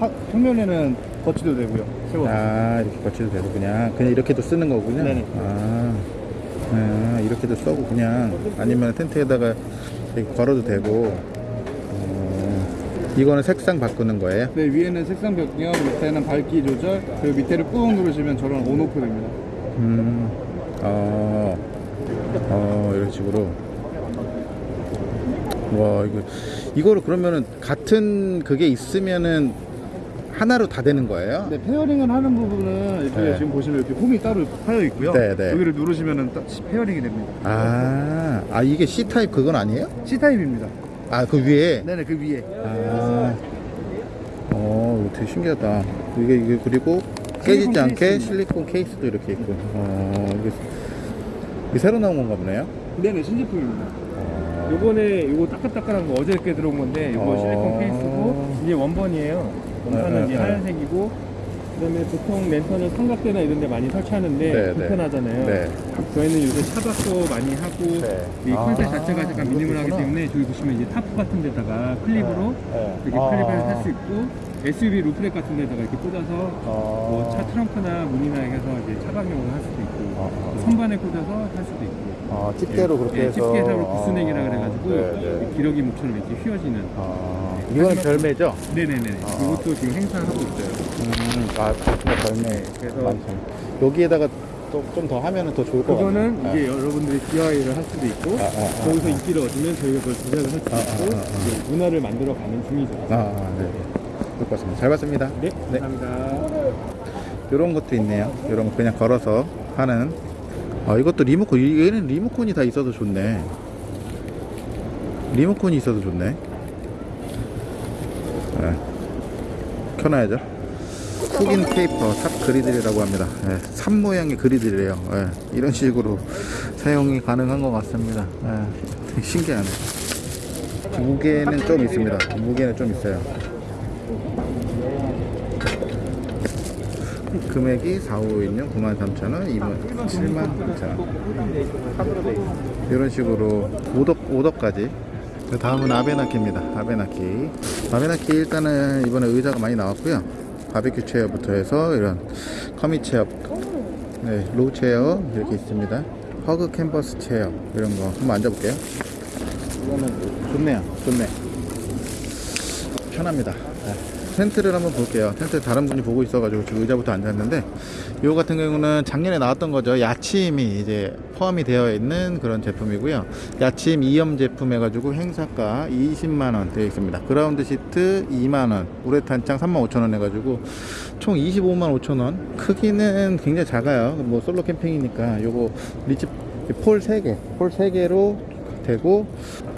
하- 평면에는 거치도 되고요. 세워. 아 이렇게 거치도 되고 그냥 그냥 이렇게도 쓰는 거군요. 네네. 아, 아 이렇게도 써고 그냥 아니면 텐트에다가 걸어도 되고. 어, 이거는 색상 바꾸는 거예요? 네, 위에는 색상 변경, 밑에는 밝기 조절, 그리고 밑에를 꾹 누르시면 저런 온오프 됩니다. 음, 어, 어, 이런 식으로. 와, 이거, 이거를 그러면은 같은 그게 있으면은 하나로 다 되는 거예요? 네, pairing을 하는 부분은 이렇게 네. 지금 보시면 이렇게 홈이 따로 파여 있고요. 네, 네. 여기를 누르시면은 따- pairing이 됩니다. 아, 아, 이게 C type 그건 아니에요? C type입니다. 아, 그 위에? 네네 그 위에 아, 어, 되게 신기하다. 이게, 이게 그리고 깨지지 않게 케이스입니다. 실리콘 케이스도 이렇게 있고. 어, 이게, 이게 새로 나온 건가 보네요? 네네 신제품입니다. 어, 요거는 요거 따끈따끈한 거 어저께 들어온 건데 요거 어. 실리콘 케이스고 이게 원본이에요. 원판은 네, 이제 네, 네. 하얀색이고 그다음에 보통 랜턴을 삼각대나 이런 데 많이 설치하는데 네, 네. 불편하잖아요. 네. 저희는 요새 차박도 많이 하고 네. 이 컨셉 아, 자체가 약간 minimal하기. 때문에 저기 보시면 이제 타프 같은 데다가 클립으로 네. 이렇게 아. 클립을 할 수 있고 SUV roof rack 같은 데다가 이렇게 꽂아서 어. 뭐차 트렁크나 문이나 해서 이제 차박용으로 할 수도 있고 아, 아. 선반에 꽂아서 할 수도 있고 아, 집게로 그렇게 예, 해서. 집게로 구스넥이라 그래가지고 아, 네, 네. 기러기 목처럼 이렇게 휘어지는 아, 이거는 별매죠? 네네네 아. 이것도 지금 행사하고 있어요 음, 아, 별매. 그래서 많죠. 여기에다가 또좀더 하면은 더 좋을 것 같아요. 그거는 이제 여러분들이 DIY를 할 수도 있고 아, 아, 아, 거기서 아. 인기를 얻으면 저희가 그걸 제작을 할 수도 아, 있고 아, 아, 아. 문화를 만들어 가는 중이죠 아, 아, 네. 그럴 것 같습니다. 잘 봤습니다. 네, 네. 감사합니다 이런 것도 있네요. 이런 거 그냥 걸어서 하는. 아, 이것도 리모컨. 이- 얘는 리모컨이 다 있어서 좋네. 리모컨이 있어서 좋네. 네. 켜놔야죠. 흑인 페이퍼 탑 griddle이라고 합니다. 예, 삽 모양의 griddle이에요. 예, 이런 식으로 사용이 가능한 것 같습니다. 예, 되게 신기하네. 무게는 좀 있습니다. 무게는 좀 있어요. 금액이 4516 93,000원, 2만 79,000원. 이런 식으로 오덕 오덕까지. 그 다음은 아베나키입니다. 아베나키. 아베나키 일단은 이번에 의자가 많이 나왔고요. 바베큐 chair부터 해서 이런 comfy chair, 네, low chair 이렇게 있습니다. hug 캔버스 chair 이런 거 한번 앉아볼게요. 이거는 좋네요. 좋네. 편합니다. 네. 텐트를 한번 볼게요. 텐트 다른 분이 보고 있어가지고 지금 의자부터 앉았는데, 이거 같은 경우는 작년에 나왔던 거죠. 야침이 이제 포함이 되어 있는 그런 제품이고요. 야침 2염 제품 해가지고 행사가 20만원 되어 있습니다. 그라운드 시트 2만원, 우레탄창 35,000원 해가지고 총 25만 5천원. 크기는 굉장히 작아요. 뭐 솔로 캠핑이니까 요거 ridge pole 3개, pole 3개로 되고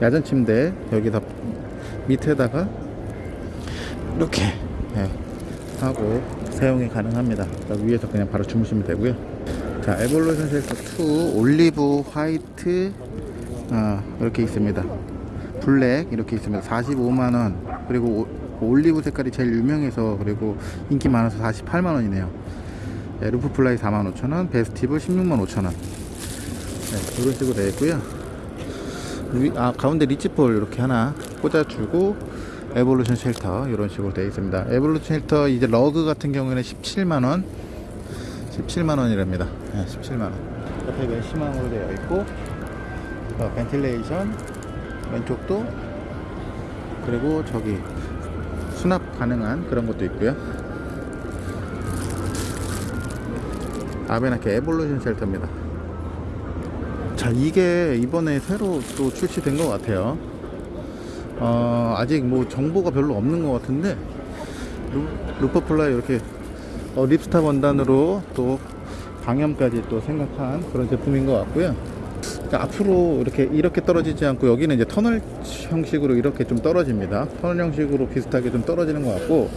야전 침대 여기다 밑에다가 이렇게 예, 하고 사용이 가능합니다. 위에서 그냥 바로 주무시면 되고요. 자, evolution shelter 2 올리브 화이트 아, 이렇게 있습니다. 블랙 이렇게 있습니다. 45만 원. 그리고 오- 올리브 색깔이 제일 유명해서 그리고 인기 많아서 48만 원이네요. 네, roof fly 4만 5천 원, vestibule 16만 5천 원. 네, 이런 식으로 되어 있고요. 위, 아, 가운데 ridge pole 이렇게 하나 꽂아주고 에볼루션 쉘터 이런 식으로 되어 있습니다. 에볼루션 쉘터 이제 러그 같은 경우에는 17만 원, 17만 원이랍니다. 네, 17만 원. 옆에 메쉬망으로 되어 있고 어, ventilation 왼쪽도 그리고 저기 수납 가능한 그런 것도 있고요. 아베나키 에볼루션 쉘터입니다. 자 이게 이번에 새로 또 출시된 것 같아요 어, 아직 뭐 정보가 별로 없는 것 같은데 루, roof fly 이렇게 어, ripstop 원단으로 또 방염까지 또 생각한 그런 제품인 것 같고요. 앞으로 이렇게 이렇게 떨어지지 않고 여기는 이제 터널 형식으로 이렇게 좀 떨어집니다. 터널 형식으로 비슷하게 좀 떨어지는 것 같고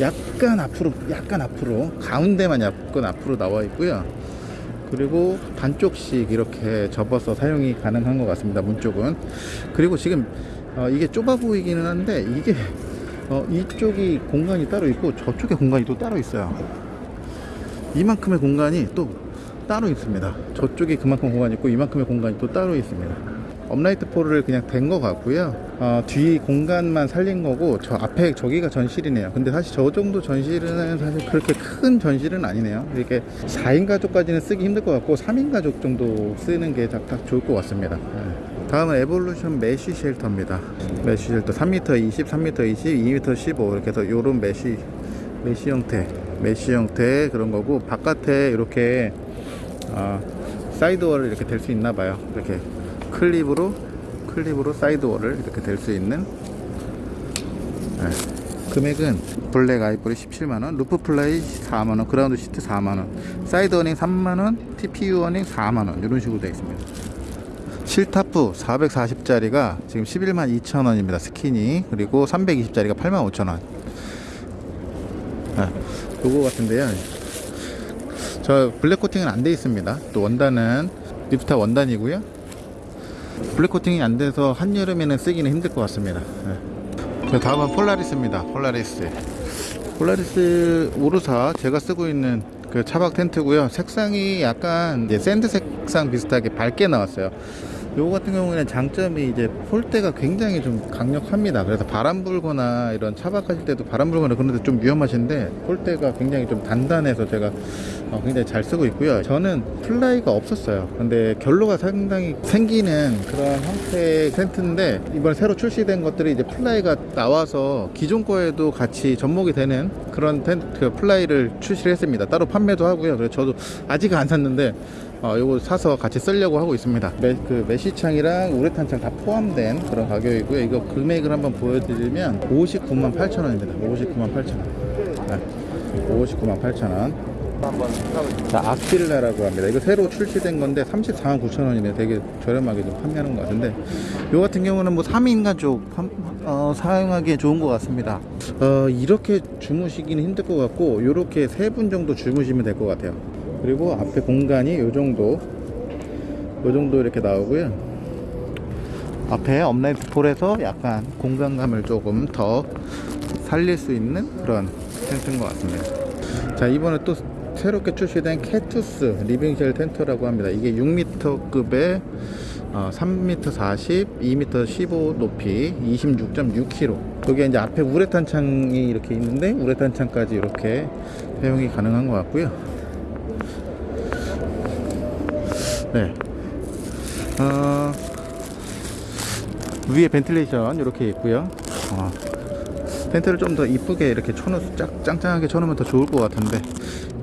약간 앞으로 약간 앞으로 가운데만 약간 앞으로 나와 있고요. 그리고 반쪽씩 이렇게 접어서 사용이 가능한 것 같습니다 문 쪽은. 그리고 지금 어, 이게 좁아 보이기는 한데 이게 어, 이쪽이 공간이 따로 있고 저쪽에 공간이 또 따로 있어요. 이만큼의 공간이 또 따로 있습니다. 저쪽에 그만큼 공간이 있고 이만큼의 공간이 또 따로 있습니다. upright pole을 그냥 댄 것 같고요. 어, 뒤 공간만 살린 거고 저 앞에 저기가 전실이네요. 근데 사실 저 정도 전실은 사실 그렇게 큰 전실은 아니네요. 이렇게 4인 가족까지는 쓰기 힘들 것 같고 3인 가족 정도 쓰는 게 딱 좋을 것 같습니다. 예. 다음은 에볼루션 메쉬 쉘터입니다. 메쉬 쉘터 3m 20, 3m 20, 2m 15 이렇게 해서 요런 메쉬 메쉬 형태, 메쉬 형태 그런 거고 바깥에 이렇게 아, side wall을 이렇게 댈 수 있나 봐요. 이렇게 클립으로 클립으로 side wall을 이렇게 댈 수 있는 네. 금액은 블랙 아이보리 17만원, roof fly 4만원, ground sheet 4만원, side awning 3만원, TPU awning 4만원 이런 식으로 되어 있습니다. sil tarp 440짜리가 지금 11만 2천원입니다. 스키니 그리고 320짜리가 8만 5천원. 아, 요거 같은데요. 저 블랙 코팅은 안 돼 있습니다. 또 원단은 ripstop 원단이고요. 블랙 코팅이 안 돼서 한여름에는 쓰기는 힘들 것 같습니다. 네. 자, 다음은 폴라리스입니다. 폴라리스. 폴라리스 오르사 제가 쓰고 있는 그 차박 텐트고요. 색상이 약간 sand 색상 비슷하게 밝게 나왔어요. 요거 같은 경우에는 장점이 이제 폴대가 굉장히 좀 강력합니다. 그래서 바람 불거나 이런 차박하실 때도 바람 불거나 그런데 좀 위험하신데 폴대가 굉장히 좀 단단해서 제가 어, 굉장히 잘 쓰고 있고요. 저는 fly가 없었어요. 근데 결로가 상당히 생기는 그런 형태의 텐트인데 이번에 새로 출시된 것들이 이제 fly가 나와서 기존 거에도 같이 접목이 되는 그런 텐트 그 fly를 출시를 했습니다. 따로 판매도 하고요. 그래서 저도 아직 안 샀는데 어, 요거 사서 같이 쓰려고 하고 있습니다. 메, 그 메시창이랑 우레탄창 다 포함된 그런 가격이고요. 이거 금액을 한번 보여드리면 59만 8천 원입니다. 59만 8천 원. 네. 59만 8천 원. 자, 아킬라라고 합니다. 이거 새로 출시된 건데 34만 9천 원이네. 되게 저렴하게 좀 판매하는 것 같은데, 요 같은 경우는 뭐 3인 가족 판- 어, 사용하기에 좋은 것 같습니다. 어, 이렇게 주무시기는 힘들 것 같고, 요렇게 세 분 정도 주무시면 될 것 같아요. 그리고 앞에 공간이 요 정도, 요 정도 이렇게 나오고요. 앞에 upright pole에서 약간 공간감을 조금 더 살릴 수 있는 그런 텐트인 것 같습니다. 자, 이번에 또 새롭게 출시된 케투스 living shell 텐트라고 합니다. 이게 6m급의 어, 3m 40, 2m 15 높이 26.6kg. 여기 이제 앞에 우레탄 창이 이렇게 있는데 우레탄 창까지 이렇게 사용이 가능한 것 같고요. 네. 어, 위에 벤틸레이션 이렇게 있고요. 어, 텐트를 좀 더 이쁘게 이렇게 쳐놓 짝, 짱짱하게 쳐놓으면 더 좋을 것 같은데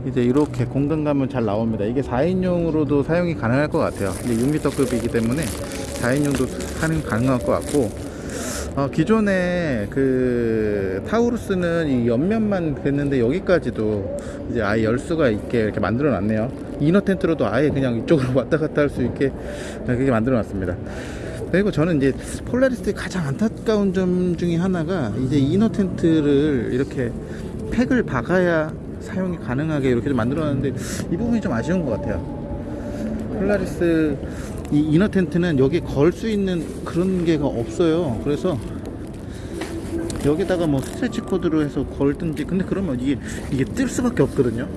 이제 이렇게 공간감은 잘 나옵니다 이게 4인용으로도 사용이 가능할 것 같아요 이제 6m급이기 때문에 4인용도 사용 가능할 것 같고 어, 기존에 그 타우루스는 이 옆면만 됐는데 여기까지도 이제 아예 열 수가 있게 이렇게 만들어 놨네요 inner 텐트로도 아예 그냥 이쪽으로 왔다 갔다 할 수 있게 그렇게 만들어 놨습니다 그리고 저는 이제 폴라리스의 가장 안타까운 점 중에 하나가 이제 inner 텐트를 이렇게 팩을 박아야 사용이 가능하게 이렇게 좀 만들어 놨는데 이 부분이 좀 아쉬운 것 같아요. 폴라리스 이 inner 텐트는 여기 걸 수 있는 그런 게가 없어요. 그래서 여기다가 뭐 stretch cord로 해서 걸든지 근데 그러면 이게 이게 뜰 수밖에 없거든요.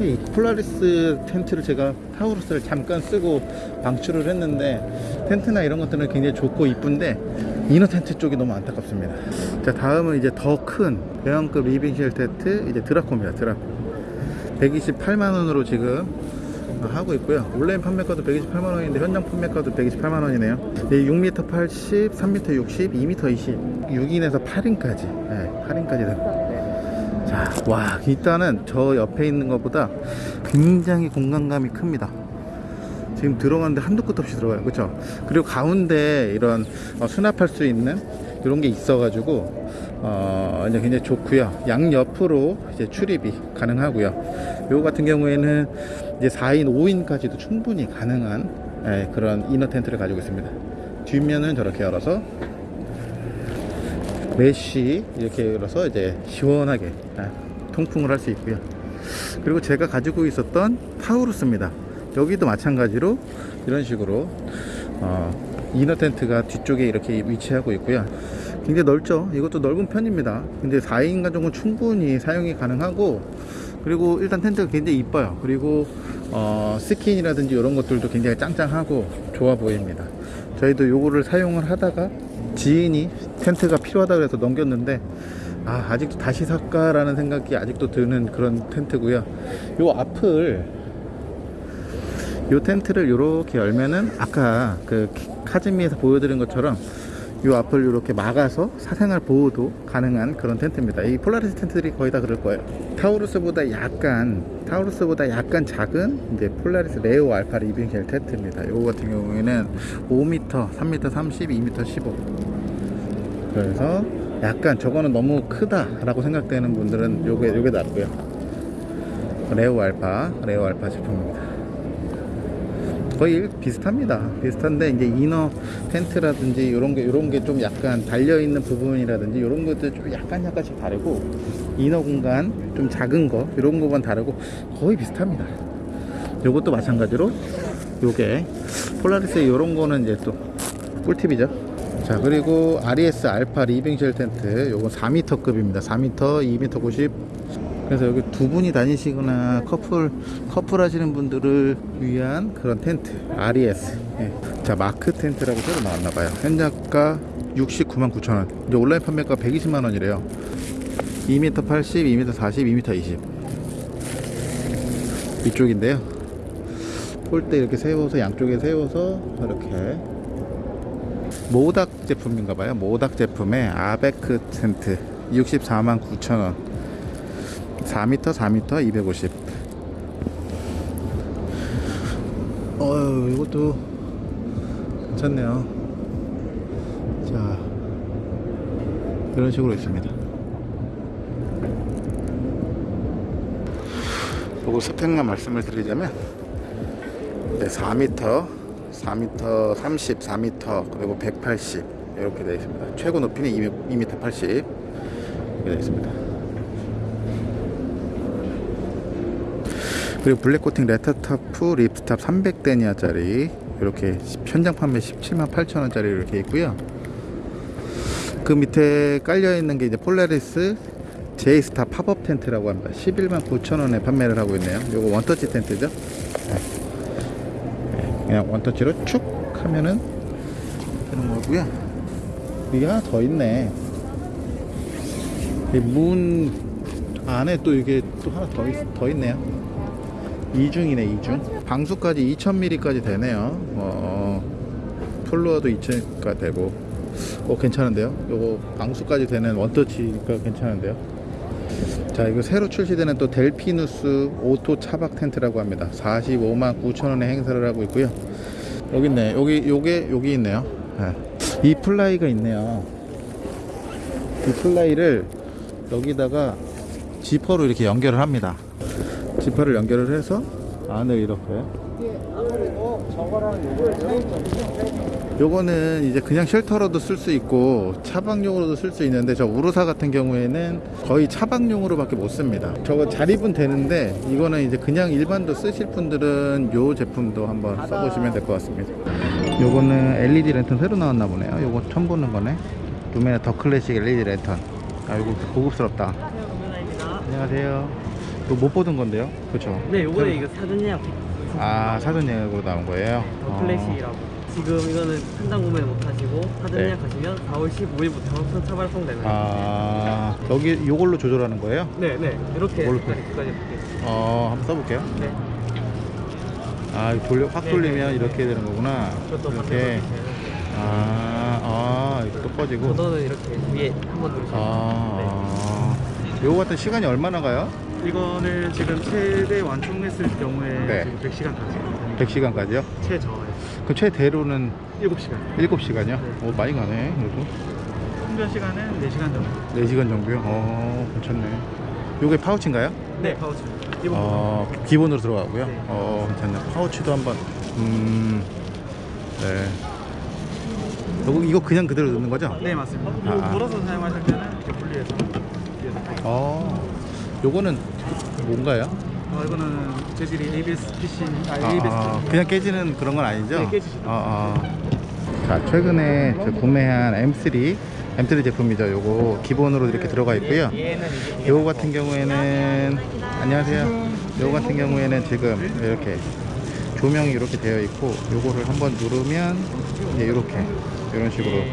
이 폴라리스 텐트를 제가 타우루스를 잠깐 쓰고 방출을 했는데 텐트나 이런 것들은 굉장히 좋고 이쁜데 inner 텐트 쪽이 너무 안타깝습니다. 자 다음은 이제 더 큰 대형급 living shell 텐트 이제 드라코입니다. 드라코 128만 원으로 지금 하고 있고요. 온라인 판매가도 128만 원인데 현장 판매가도 128만 원이네요. 6m 80, 3m 60, 2m 20, 6인에서 8인까지, 네, 8인까지 됩니다. 자, 와, 일단은 저 옆에 있는 것보다 굉장히 공간감이 큽니다. 지금 들어가는데 한도 끝 없이 들어가요. 그렇죠? 그리고 가운데 이런 어, 수납할 수 있는 이런 게 있어 가지고 어, 이제 굉장히 좋고요. 양 옆으로 이제 출입이 가능하고요. 요거 같은 경우에는 이제 4인, 5인까지도 충분히 가능한 예, 그런 inner 텐트를 가지고 있습니다. 뒷면은 저렇게 열어서 메쉬 이렇게 열어서 이제 시원하게 아, 통풍을 할 수 있고요. 그리고 제가 가지고 있었던 타우루스입니다. 여기도 마찬가지로 이런 식으로 어, inner 텐트가 뒤쪽에 이렇게 위치하고 있고요. 굉장히 넓죠. 이것도 넓은 편입니다. 근데 4인 가족은 충분히 사용이 가능하고 그리고 일단 텐트가 굉장히 이뻐요. 그리고 어, 스킨이라든지 이런 것들도 굉장히 짱짱하고 좋아 보입니다. 저희도 요거를 사용을 하다가 지인이 텐트가 필요하다 그래서 넘겼는데 아, 아직도 다시 살까 라는 생각이 아직도 드는 그런 텐트고요. 요 앞을 요 텐트를 이렇게 열면은 아까 그 카즈미에서 보여드린 것처럼 요 앞을 이렇게 막아서 사생활 보호도 가능한 그런 텐트입니다. 이 폴라리스 텐트들이 거의 다 그럴 거예요. 타우루스보다 약간 타우루스보다 약간 작은 이제 폴라리스 레오 알파 living shell 텐트입니다. 요거 같은 경우에는 5m, 3m 30, 2m 15. 그래서 약간 저거는 너무 크다 라고 생각되는 분들은 요게 요게 낫고요. 레오 알파, 레오 알파 제품입니다. 거의 비슷합니다. 비슷한데 이제 inner 텐트라든지 이런 게 이런 게 좀 약간 달려 있는 부분이라든지 이런 것들 좀 약간 약간씩 다르고 inner 공간 좀 작은 거 이런 거만 다르고 거의 비슷합니다. 요것도 마찬가지로 요게 폴라리스의 이런 거는 이제 또 꿀팁이죠. 자 그리고 RES 알파 living shell 텐트 요건 4m급입니다. 4m, 2m 90 그래서 여기 두 분이 다니시거나 커플 커플 하시는 분들을 위한 그런 텐트 RES 예. 자 마크 텐트라고 새로 나왔나봐요. 현장가 69만 9천원. 이제 온라인 판매가 120만원이래요. 2m 80, 2m 40, 2m 20 이쪽인데요. 폴대 이렇게 세워서 양쪽에 세워서 이렇게 모닥 제품인가봐요. 모닥 제품의 아베크 텐트. 64만 9천원 4m, 4m, 250. 어유 이것도 괜찮네요. 자, 이런 식으로 있습니다. 요거 스펙만 말씀을 드리자면 네, 4m, 4m 30, 4m 그리고 180 이렇게 되어 있습니다. 최고 높이는 2m 80 이렇게 되어 있습니다. 그리고 black 코팅 레터터프 ripstop 300denier짜리 이렇게 현장 판매 17만 8천원짜리 이렇게 있고요. 그 밑에 깔려있는 게 이제 폴라리스 제이스타 팝업 텐트라고 합니다. 11만 9천원에 판매를 하고 있네요. 요거 원터치 텐트죠? 네. 네, 그냥 원터치로 축 하면은 되는 거고요. 이게 하나 더 있네. 이 문 안에 또 이게 또 하나 더, 있, 더 있네요 이중이네 이중. 방수까지 2000mm까지 되네요. 어, 플로어도 2000가 되고. 어 괜찮은데요? 요거 방수까지 되는 원터치가 괜찮은데요? 자 이거 새로 출시되는 또 델피누스 auto 차박 텐트라고 합니다. 45만 9천원에 행사를 하고 있고요. 여기 있네. 여기 요게 여기 있네요. 네. 이 플라이가 있네요. 이 플라이를 여기다가 지퍼로 이렇게 연결을 합니다 지퍼를 연결을 해서 안을 이렇게. 요거는 이제 그냥 shelter로도 쓸 수 있고 차박용으로도 쓸 수 있는데 저 우르사 같은 경우에는 거의 차박용으로 밖에 못 씁니다. 저거 자립은 되는데 이거는 이제 그냥 일반도 쓰실 분들은 요 제품도 한번 써보시면 될 것 같습니다. 요거는 LED 랜턴 새로 나왔나 보네요. 요거 처음 보는 거네. 루메나 더 클래식 LED 랜턴. 아 요거 고급스럽다. 안녕하세요 이거 못 보던 건데요 그쵸 네, 요거는 이거 사전 예약 아 사전 예약으로 나온 거예요 더 어. 플래시라고. 지금 이거는 현장 구매 못 하시고 사전 네. 예약하시면 4월 15일부터 한번 차발송 되는. 아 여기 요걸로 조절하는 거예요? 네, 네. 이렇게 두 가지 바뀌어요. 어 한번 써 볼게요 네. 아 돌려 확 네, 돌리면 네, 네. 이렇게 되는 거구나 이렇게 아, 아 이거 또 꺼지고 버전은 이렇게 위에 한번 누르시면 아, 아 요거 같은 시간이 얼마나 가요? 이거는 지금 최대 완충했을 경우에 네. 지금 100시간까지 100시간까지요? 최저에 그럼 최대로는 7시간 7시간이요? 오 많이 가네 그래도 충전 시간은 4시간 정도 4시간 정도요? 어 괜찮네 요게 파우치인가요? 네 파우치 기본 어, 기본으로 들어가고요. 네. 어, 괜찮네. 파우치도 한번. 음, 네. 이거, 이거 그냥 그대로 넣는 거죠? 네 맞습니다 아, 아. 물어서 사용하실 때는 이렇게 분리해서 어, 요거는 뭔가요? 어, 이거는 재질이 ABS PC 아, 아, ABS 아, 그냥 깨지는 그런 건 아니죠? 네, 깨지죠. 아, 아. 자, 최근에 저 구매한 M3, M3 제품이죠. 요거 기본으로 이렇게 들어가 있고요. 요거 같은 경우에는 안녕하세요. 요거 같은 경우에는 지금 이렇게 조명이 이렇게 되어 있고 요거를 한번 누르면 이제 이렇게 이런 식으로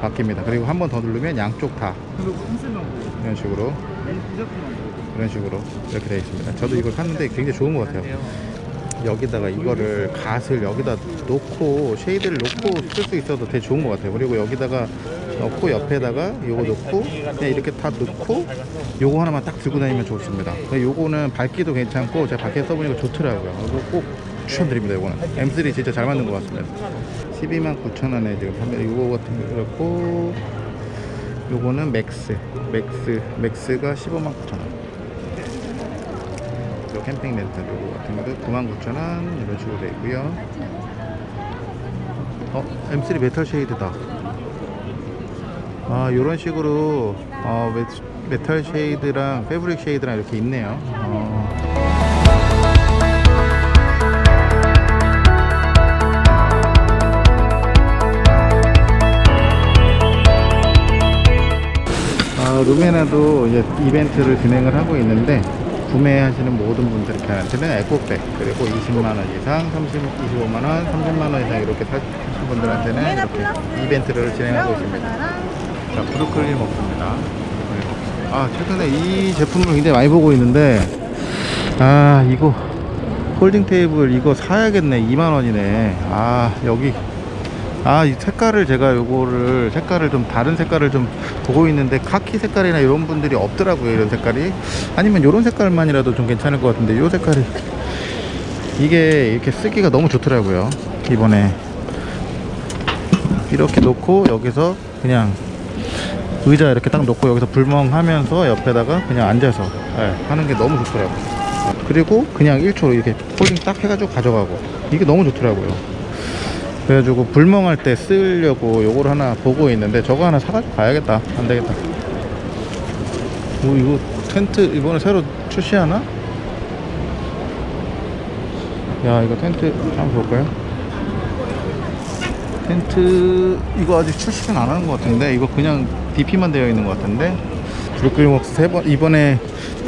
바뀝니다. 그리고 한번 더 누르면 양쪽 다 이런 식으로 이런 식으로 이렇게 되어 있습니다. 저도 이걸 샀는데 굉장히 좋은 것 같아요. 여기다가 이거를 갓을 여기다 놓고 shade를 놓고 쓸 수 있어도 되게 좋은 것 같아요. 그리고 여기다가 넣고 옆에다가 요거 놓고 그냥 이렇게 다 넣고 요거 하나만 딱 들고 다니면 좋습니다. 요거는 밝기도 괜찮고 제가 밖에 써보니까 좋더라고요. 이거 꼭 추천드립니다 요거는. M3 진짜 잘 만든 것 같습니다. 12만 9천 원에 지금 판매 요거 같은 거 그렇고 요거는 맥스 맥스 맥스가 15만 9천 원. 요 캠핑 랜턴 요거 같은 것도 99,000원 이런 식으로 되어 있고요. 어 M3 metal shade다. 아 요런 식으로 어, 메, metal shade랑 fabric shade랑 이렇게 있네요. 어. 아, 루메나도 이제 이벤트를 진행을 하고 있는데 구매하시는 모든 분들한테는 에코백 그리고 20만원 이상, 30, 25만원, 30만원 이상 이렇게 사신 분들한테는 이렇게 이벤트를 진행하고 있습니다. 자 브루클린 먹습니다. 아 최근에 이 제품을 굉장히 많이 보고 있는데 아 이거 폴딩 테이블 이거 사야겠네. 2만원이네. 아 여기 아 이 색깔을 제가 요거를 색깔을 좀 다른 색깔을 좀 보고 있는데 카키 색깔이나 이런 분들이 없더라고요 이런 색깔이. 아니면 요런 색깔만이라도 좀 괜찮을 것 같은데 요 색깔이 이게 이렇게 쓰기가 너무 좋더라고요 이번에. 이렇게 놓고 여기서 그냥 의자 이렇게 딱 놓고 여기서 불멍하면서 옆에다가 그냥 앉아서 예, 하는 게 너무 좋더라고요. 그리고 그냥 1초 이렇게 폴딩 딱 해가지고 가져가고. 이게 너무 좋더라고요 그래가지고 불멍할 때 쓰려고 요걸 하나 보고 있는데 저거 하나 사가지고 가야겠다. 안 되겠다. 뭐 이거 텐트 이번에 새로 출시하나? 야 이거 텐트 한번 볼까요? 텐트 이거 아직 출시는 안 하는 것 같은데 이거 그냥 DP만 되어 있는 것 같은데? 브루클린웍스 세 번, 이번에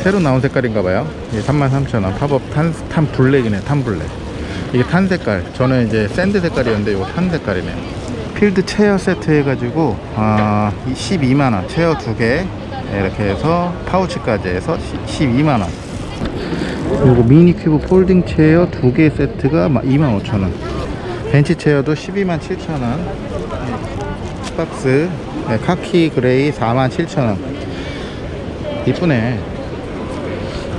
새로 나온 색깔인가 봐요. 33,000원. pop-up tan, tan black이네 tan black 이게 tan 색깔. 저는 이제 sand 색깔이었는데 이거 tan 색깔이네 field chair 세트 해가지고 아 12만원. chair 두 개. 이렇게 해서 파우치까지 해서 12만원. 그리고 미니 cube folding chair 두 개 세트가 25,000원. 벤치 chair도 12만 7천원. 박스. 네, 카키 gray 4만 7천원. 이쁘네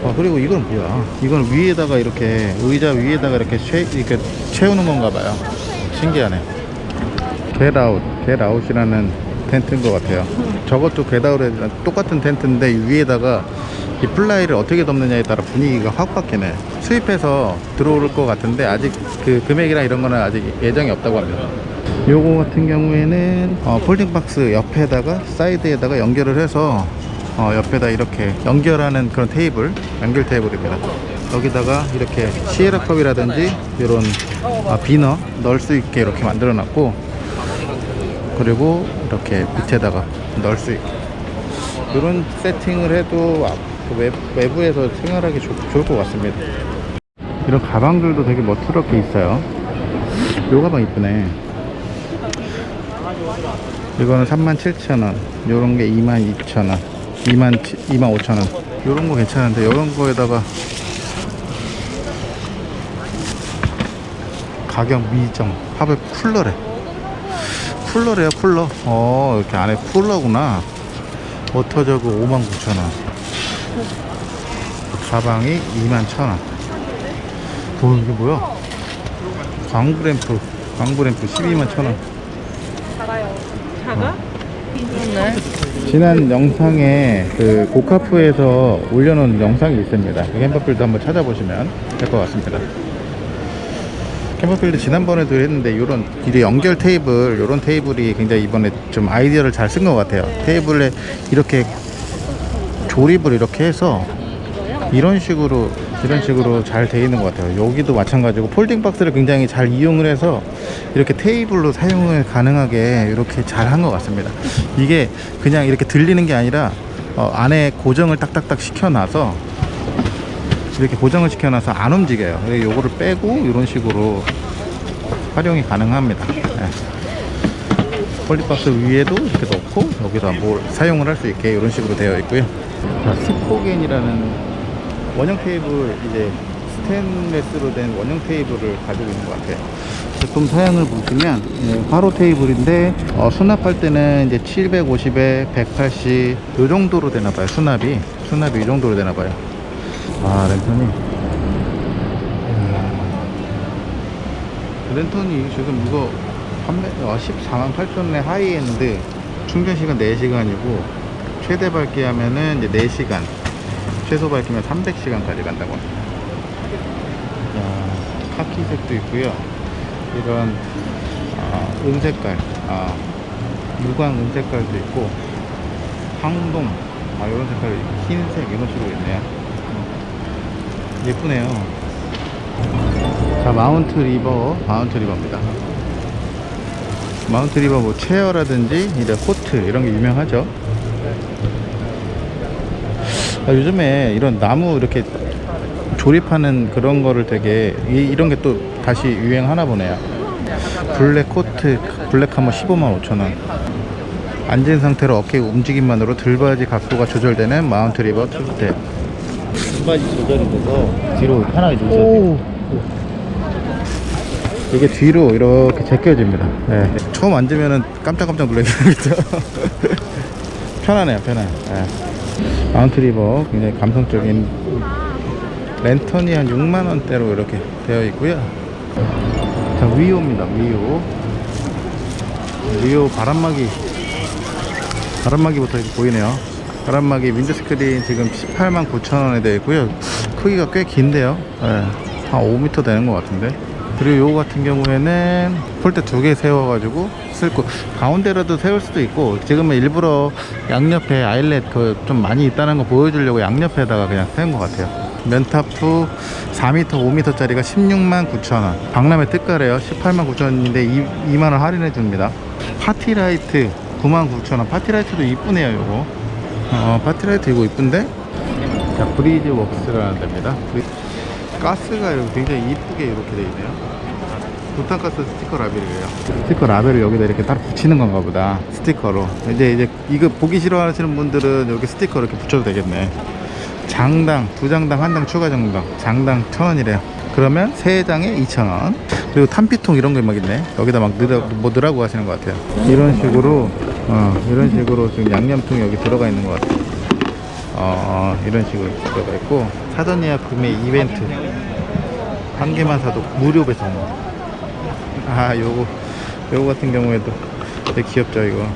아 그리고 이건 뭐야? 이건 위에다가 이렇게 의자 위에다가 이렇게 채, 이렇게 채우는 건가 봐요. 신기하네. 겟아웃 겟아웃이라는 텐트인 것 같아요. 저것도 겟아웃에 똑같은 텐트인데 이 위에다가 이 플라이를 어떻게 덮느냐에 따라 분위기가 확 바뀌네. 수입해서 들어올 것 같은데 아직 그 금액이나 이런 거는 아직 예정이 없다고 합니다. 요거 같은 경우에는 어, folding 박스 옆에다가 사이드에다가 연결을 해서 어, 옆에다 이렇게 연결하는 그런 테이블 연결 테이블입니다. 여기다가 이렇게 시에라 컵이라든지 이런 아, 비너 넣을 수 있게 이렇게 만들어 놨고 그리고 이렇게 밑에다가 넣을 수 있게. 이런 세팅을 해도 아, 그 외, 외부에서 생활하기 좋, 좋을 것 같습니다. 이런 가방들도 되게 멋스럽게 있어요. 요 가방 이쁘네. 이거는 37,000원. 요런 게 22,000원 2만 2만 5천 원. 이런 거 괜찮은데 이런 거에다가 가격 미정 팝업 쿨러래. 쿨러래요 쿨러. 어 이렇게 안에 쿨러구나. water jug 5만 9천 원. 가방이 2만 1천 원. 어, 이게 뭐야? 광브램프 광브램프 12만 1천 원. 작아요. 작아? 지난 영상에 그 고카프에서 올려놓은 영상이 있습니다. 그 캠퍼필드 한번 찾아보시면 될 것 같습니다. 캠퍼필드 지난번에도 했는데 이런 이제 연결 테이블 이런 테이블이 굉장히 이번에 좀 아이디어를 잘 쓴 것 같아요. 테이블에 이렇게 조립을 이렇게 해서 이런 식으로 이런 식으로 잘돼 있는 것 같아요. 여기도 마찬가지고 folding 박스를 굉장히 잘 이용을 해서 이렇게 테이블로 사용을 가능하게 이렇게 잘 한 것 같습니다. 이게 그냥 이렇게 들리는 게 아니라 어, 안에 고정을 딱딱딱 시켜놔서 이렇게 고정을 시켜놔서 안 움직여요. 요거를 빼고 이런 식으로 활용이 가능합니다. 네. folding 박스 위에도 이렇게 넣고 여기다 뭘 사용을 할 수 있게 이런 식으로 되어 있고요. 자, 스포겐이라는 원형 테이블 이제 스테인레스로 된 원형 테이블을 가지고 있는 것 같아요. 제품 사양을 보시면 예, 화로 테이블인데 어, 수납할 때는 이제 750에 180 이 정도로 되나 봐요. 수납이 수납이 이 정도로 되나 봐요. 아 랜턴이 음. 랜턴이 지금 이거 판매 어, 14만 8천원의 하이엔드 충전 시간 4시간이고 최대 밝기 하면은 이제 4시간 최소 밝기면 300시간까지 간다고 합니다. 야, 카키색도 있고요. 이런 아, 은색깔, 아, 무광 은색깔도 있고 황동, 아, 이런 색깔, 흰색 이런 식으로 있네요. 예쁘네요. 자, 마운트 리버, 마운트 리버입니다. 마운트 리버 뭐 chair라든지 이제 cot 이런 게 유명하죠. 아, 요즘에 이런 나무 이렇게 조립하는 그런 거를 되게 이, 런 게 또 다시 유행하나 보네요. 블랙 cot 블랙 하머 15만 5천 원. 앉은 상태로 어깨 움직임만으로 들바지 각도가 조절되는 마운트 리버 two-step. 등받이 조절이 돼서 뒤로 편하게 누우셔도 돼요. 이게 뒤로 이렇게 제껴집니다. 네. 처음 앉으면은 깜짝깜짝 놀라겠죠. 편하네요, 편해. 네. 마운트 리버 굉장히 감성적인 랜턴이 한 6만 원대로 이렇게 되어 있고요. 자, 위오입니다. 위오. 위오 바람막이 바람막이부터 이렇게 보이네요. 바람막이 windscreen 지금 18만 9천 원에 되어 있고요. 크기가 꽤 긴데요. 네. 한 5m 되는 것 같은데. 그리고 요거 같은 경우에는 pole대 두 개 세워가지고 쓸고 가운데라도 세울 수도 있고 지금은 일부러 양옆에 eyelet 그 좀 많이 있다는 거 보여주려고 양옆에다가 그냥 세운 것 같아요. 면타프 4m, 5m 짜리가 16만 9천원. 박람회 특가래요. 18만 9천원인데 2만원 할인해 줍니다. party light 9만 9천원. party light도 이쁘네요, 요거. 어, party light 이거 이쁜데? 자, 브리즈 웍스라는 데입니다. 가스가 이렇게 굉장히 이쁘게 이렇게 돼 있네요. 부탄가스 스티커 라벨이에요. 스티커 라벨을 여기다 이렇게 따로 붙이는 건가 보다. 스티커로. 이제 이제 이거 보기 싫어하시는 분들은 여기 스티커 이렇게 붙여도 되겠네. 장당 두 장당 한장 추가 정당 장당 천 원이래요. 그러면 세 장에 이천 원. 그리고 탄피통 이런 게막 있네. 여기다 막 넣으라, 뭐 넣으라고 하시는 것 같아요. 이런 식으로 어, 이런 식으로 지금 양념통이 여기 들어가 있는 것 같아요. 어, 이런 식으로 들어가 있고 사전 예약 구매 이벤트 한 개만 사도 무료 배송. 아, 요거 요거 같은 경우에도 되게 귀엽죠 이거.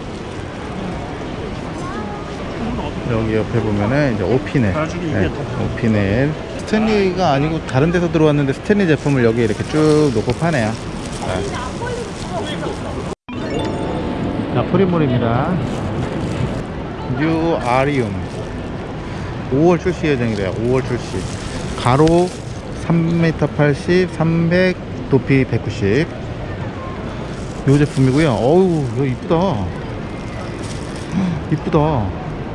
여기 옆에 보면은 이제 오피넬, 네, 오피넬 스탠리가 아니고 다른 데서 들어왔는데 스탠리 제품을 여기 이렇게 쭉 놓고 파네요. 네. 자, 프리몰입니다. 뉴 아리움 5월 출시 예정이래요 5월 출시 가로 3m 80 300 높이 190 요 제품이고요. 어우 이거 이쁘다. 이쁘다.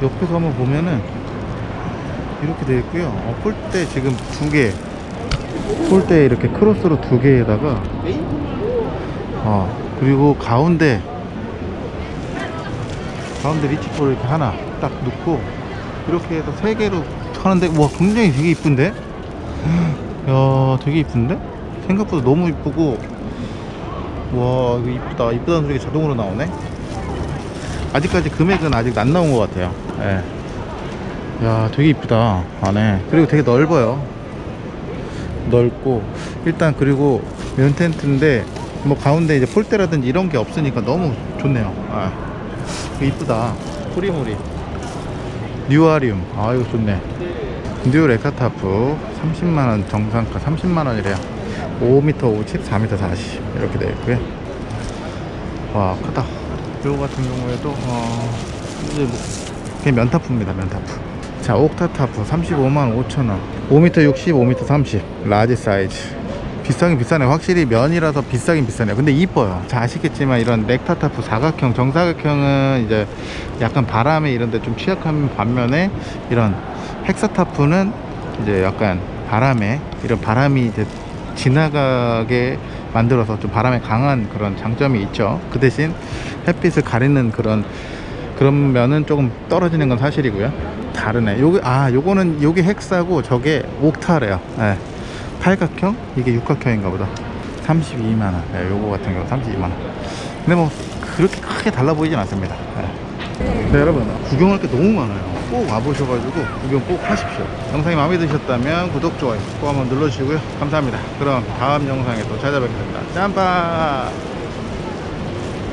옆에서 한번 보면은 이렇게 되어 있고요. 어, pole대 지금 두개. 폴대 이렇게 크로스로 두 개에다가. 어 그리고 가운데 가운데 리치볼을 이렇게 하나 딱 넣고 이렇게 해서 세 개로 하는데 와 굉장히 되게 이쁜데? 야 되게 이쁜데? 생각보다 너무 이쁘고 와 이거 이쁘다. 이쁘다는 소리가 자동으로 나오네. 아직까지 금액은 아직 안 나온 것 같아요. 예. 야 되게 이쁘다 안에. 그리고 되게 넓어요. 넓고. 일단 그리고 면 텐트인데 뭐 가운데 이제 pole대라든지 이런 게 없으니까 너무 좋네요. 아. 이쁘다. 프리몰이. 뉴아리움. 아 이거 좋네. 뉴 렉타타프. 30만원 정상가 30만원이래요 5m 50 4m 40 이렇게 되어 있고요. 와 크다. 요거 같은 경우에도 어 이제 뭐 그냥 면타프입니다 면타프. 자 옥타타프 35만 5천원. 5m 60 5m 30 large 사이즈. 비싸긴 비싸네. 확실히 면이라서 비싸긴 비싸네요. 근데 이뻐요. 자 아시겠지만 이런 렉타타프 사각형 정사각형은 이제 약간 바람에 이런 데 좀 취약한 반면에 이런 헥사타프는 이제 약간 바람에 이런 바람이 이제 지나가게 만들어서 좀 바람에 강한 그런 장점이 있죠. 그 대신 햇빛을 가리는 그런 그런 면은 조금 떨어지는 건 사실이고요. 다르네. 요게 아 요거는 요게 헥사고 저게 옥타래요. 예. 팔각형? 이게 육각형인가 보다. 32만원. 네, 요거 같은 경우 32만원. 근데 뭐 그렇게 크게 달라 보이진 않습니다. 네. 네, 여러분. 구경할 게 너무 많아요 꼭 와보셔가지고 구경 꼭 하십시오. 영상이 마음에 드셨다면 구독 좋아요 꼭 한번 눌러주시고요. 감사합니다. 그럼 다음 영상에 또 찾아뵙겠습니다. 짬바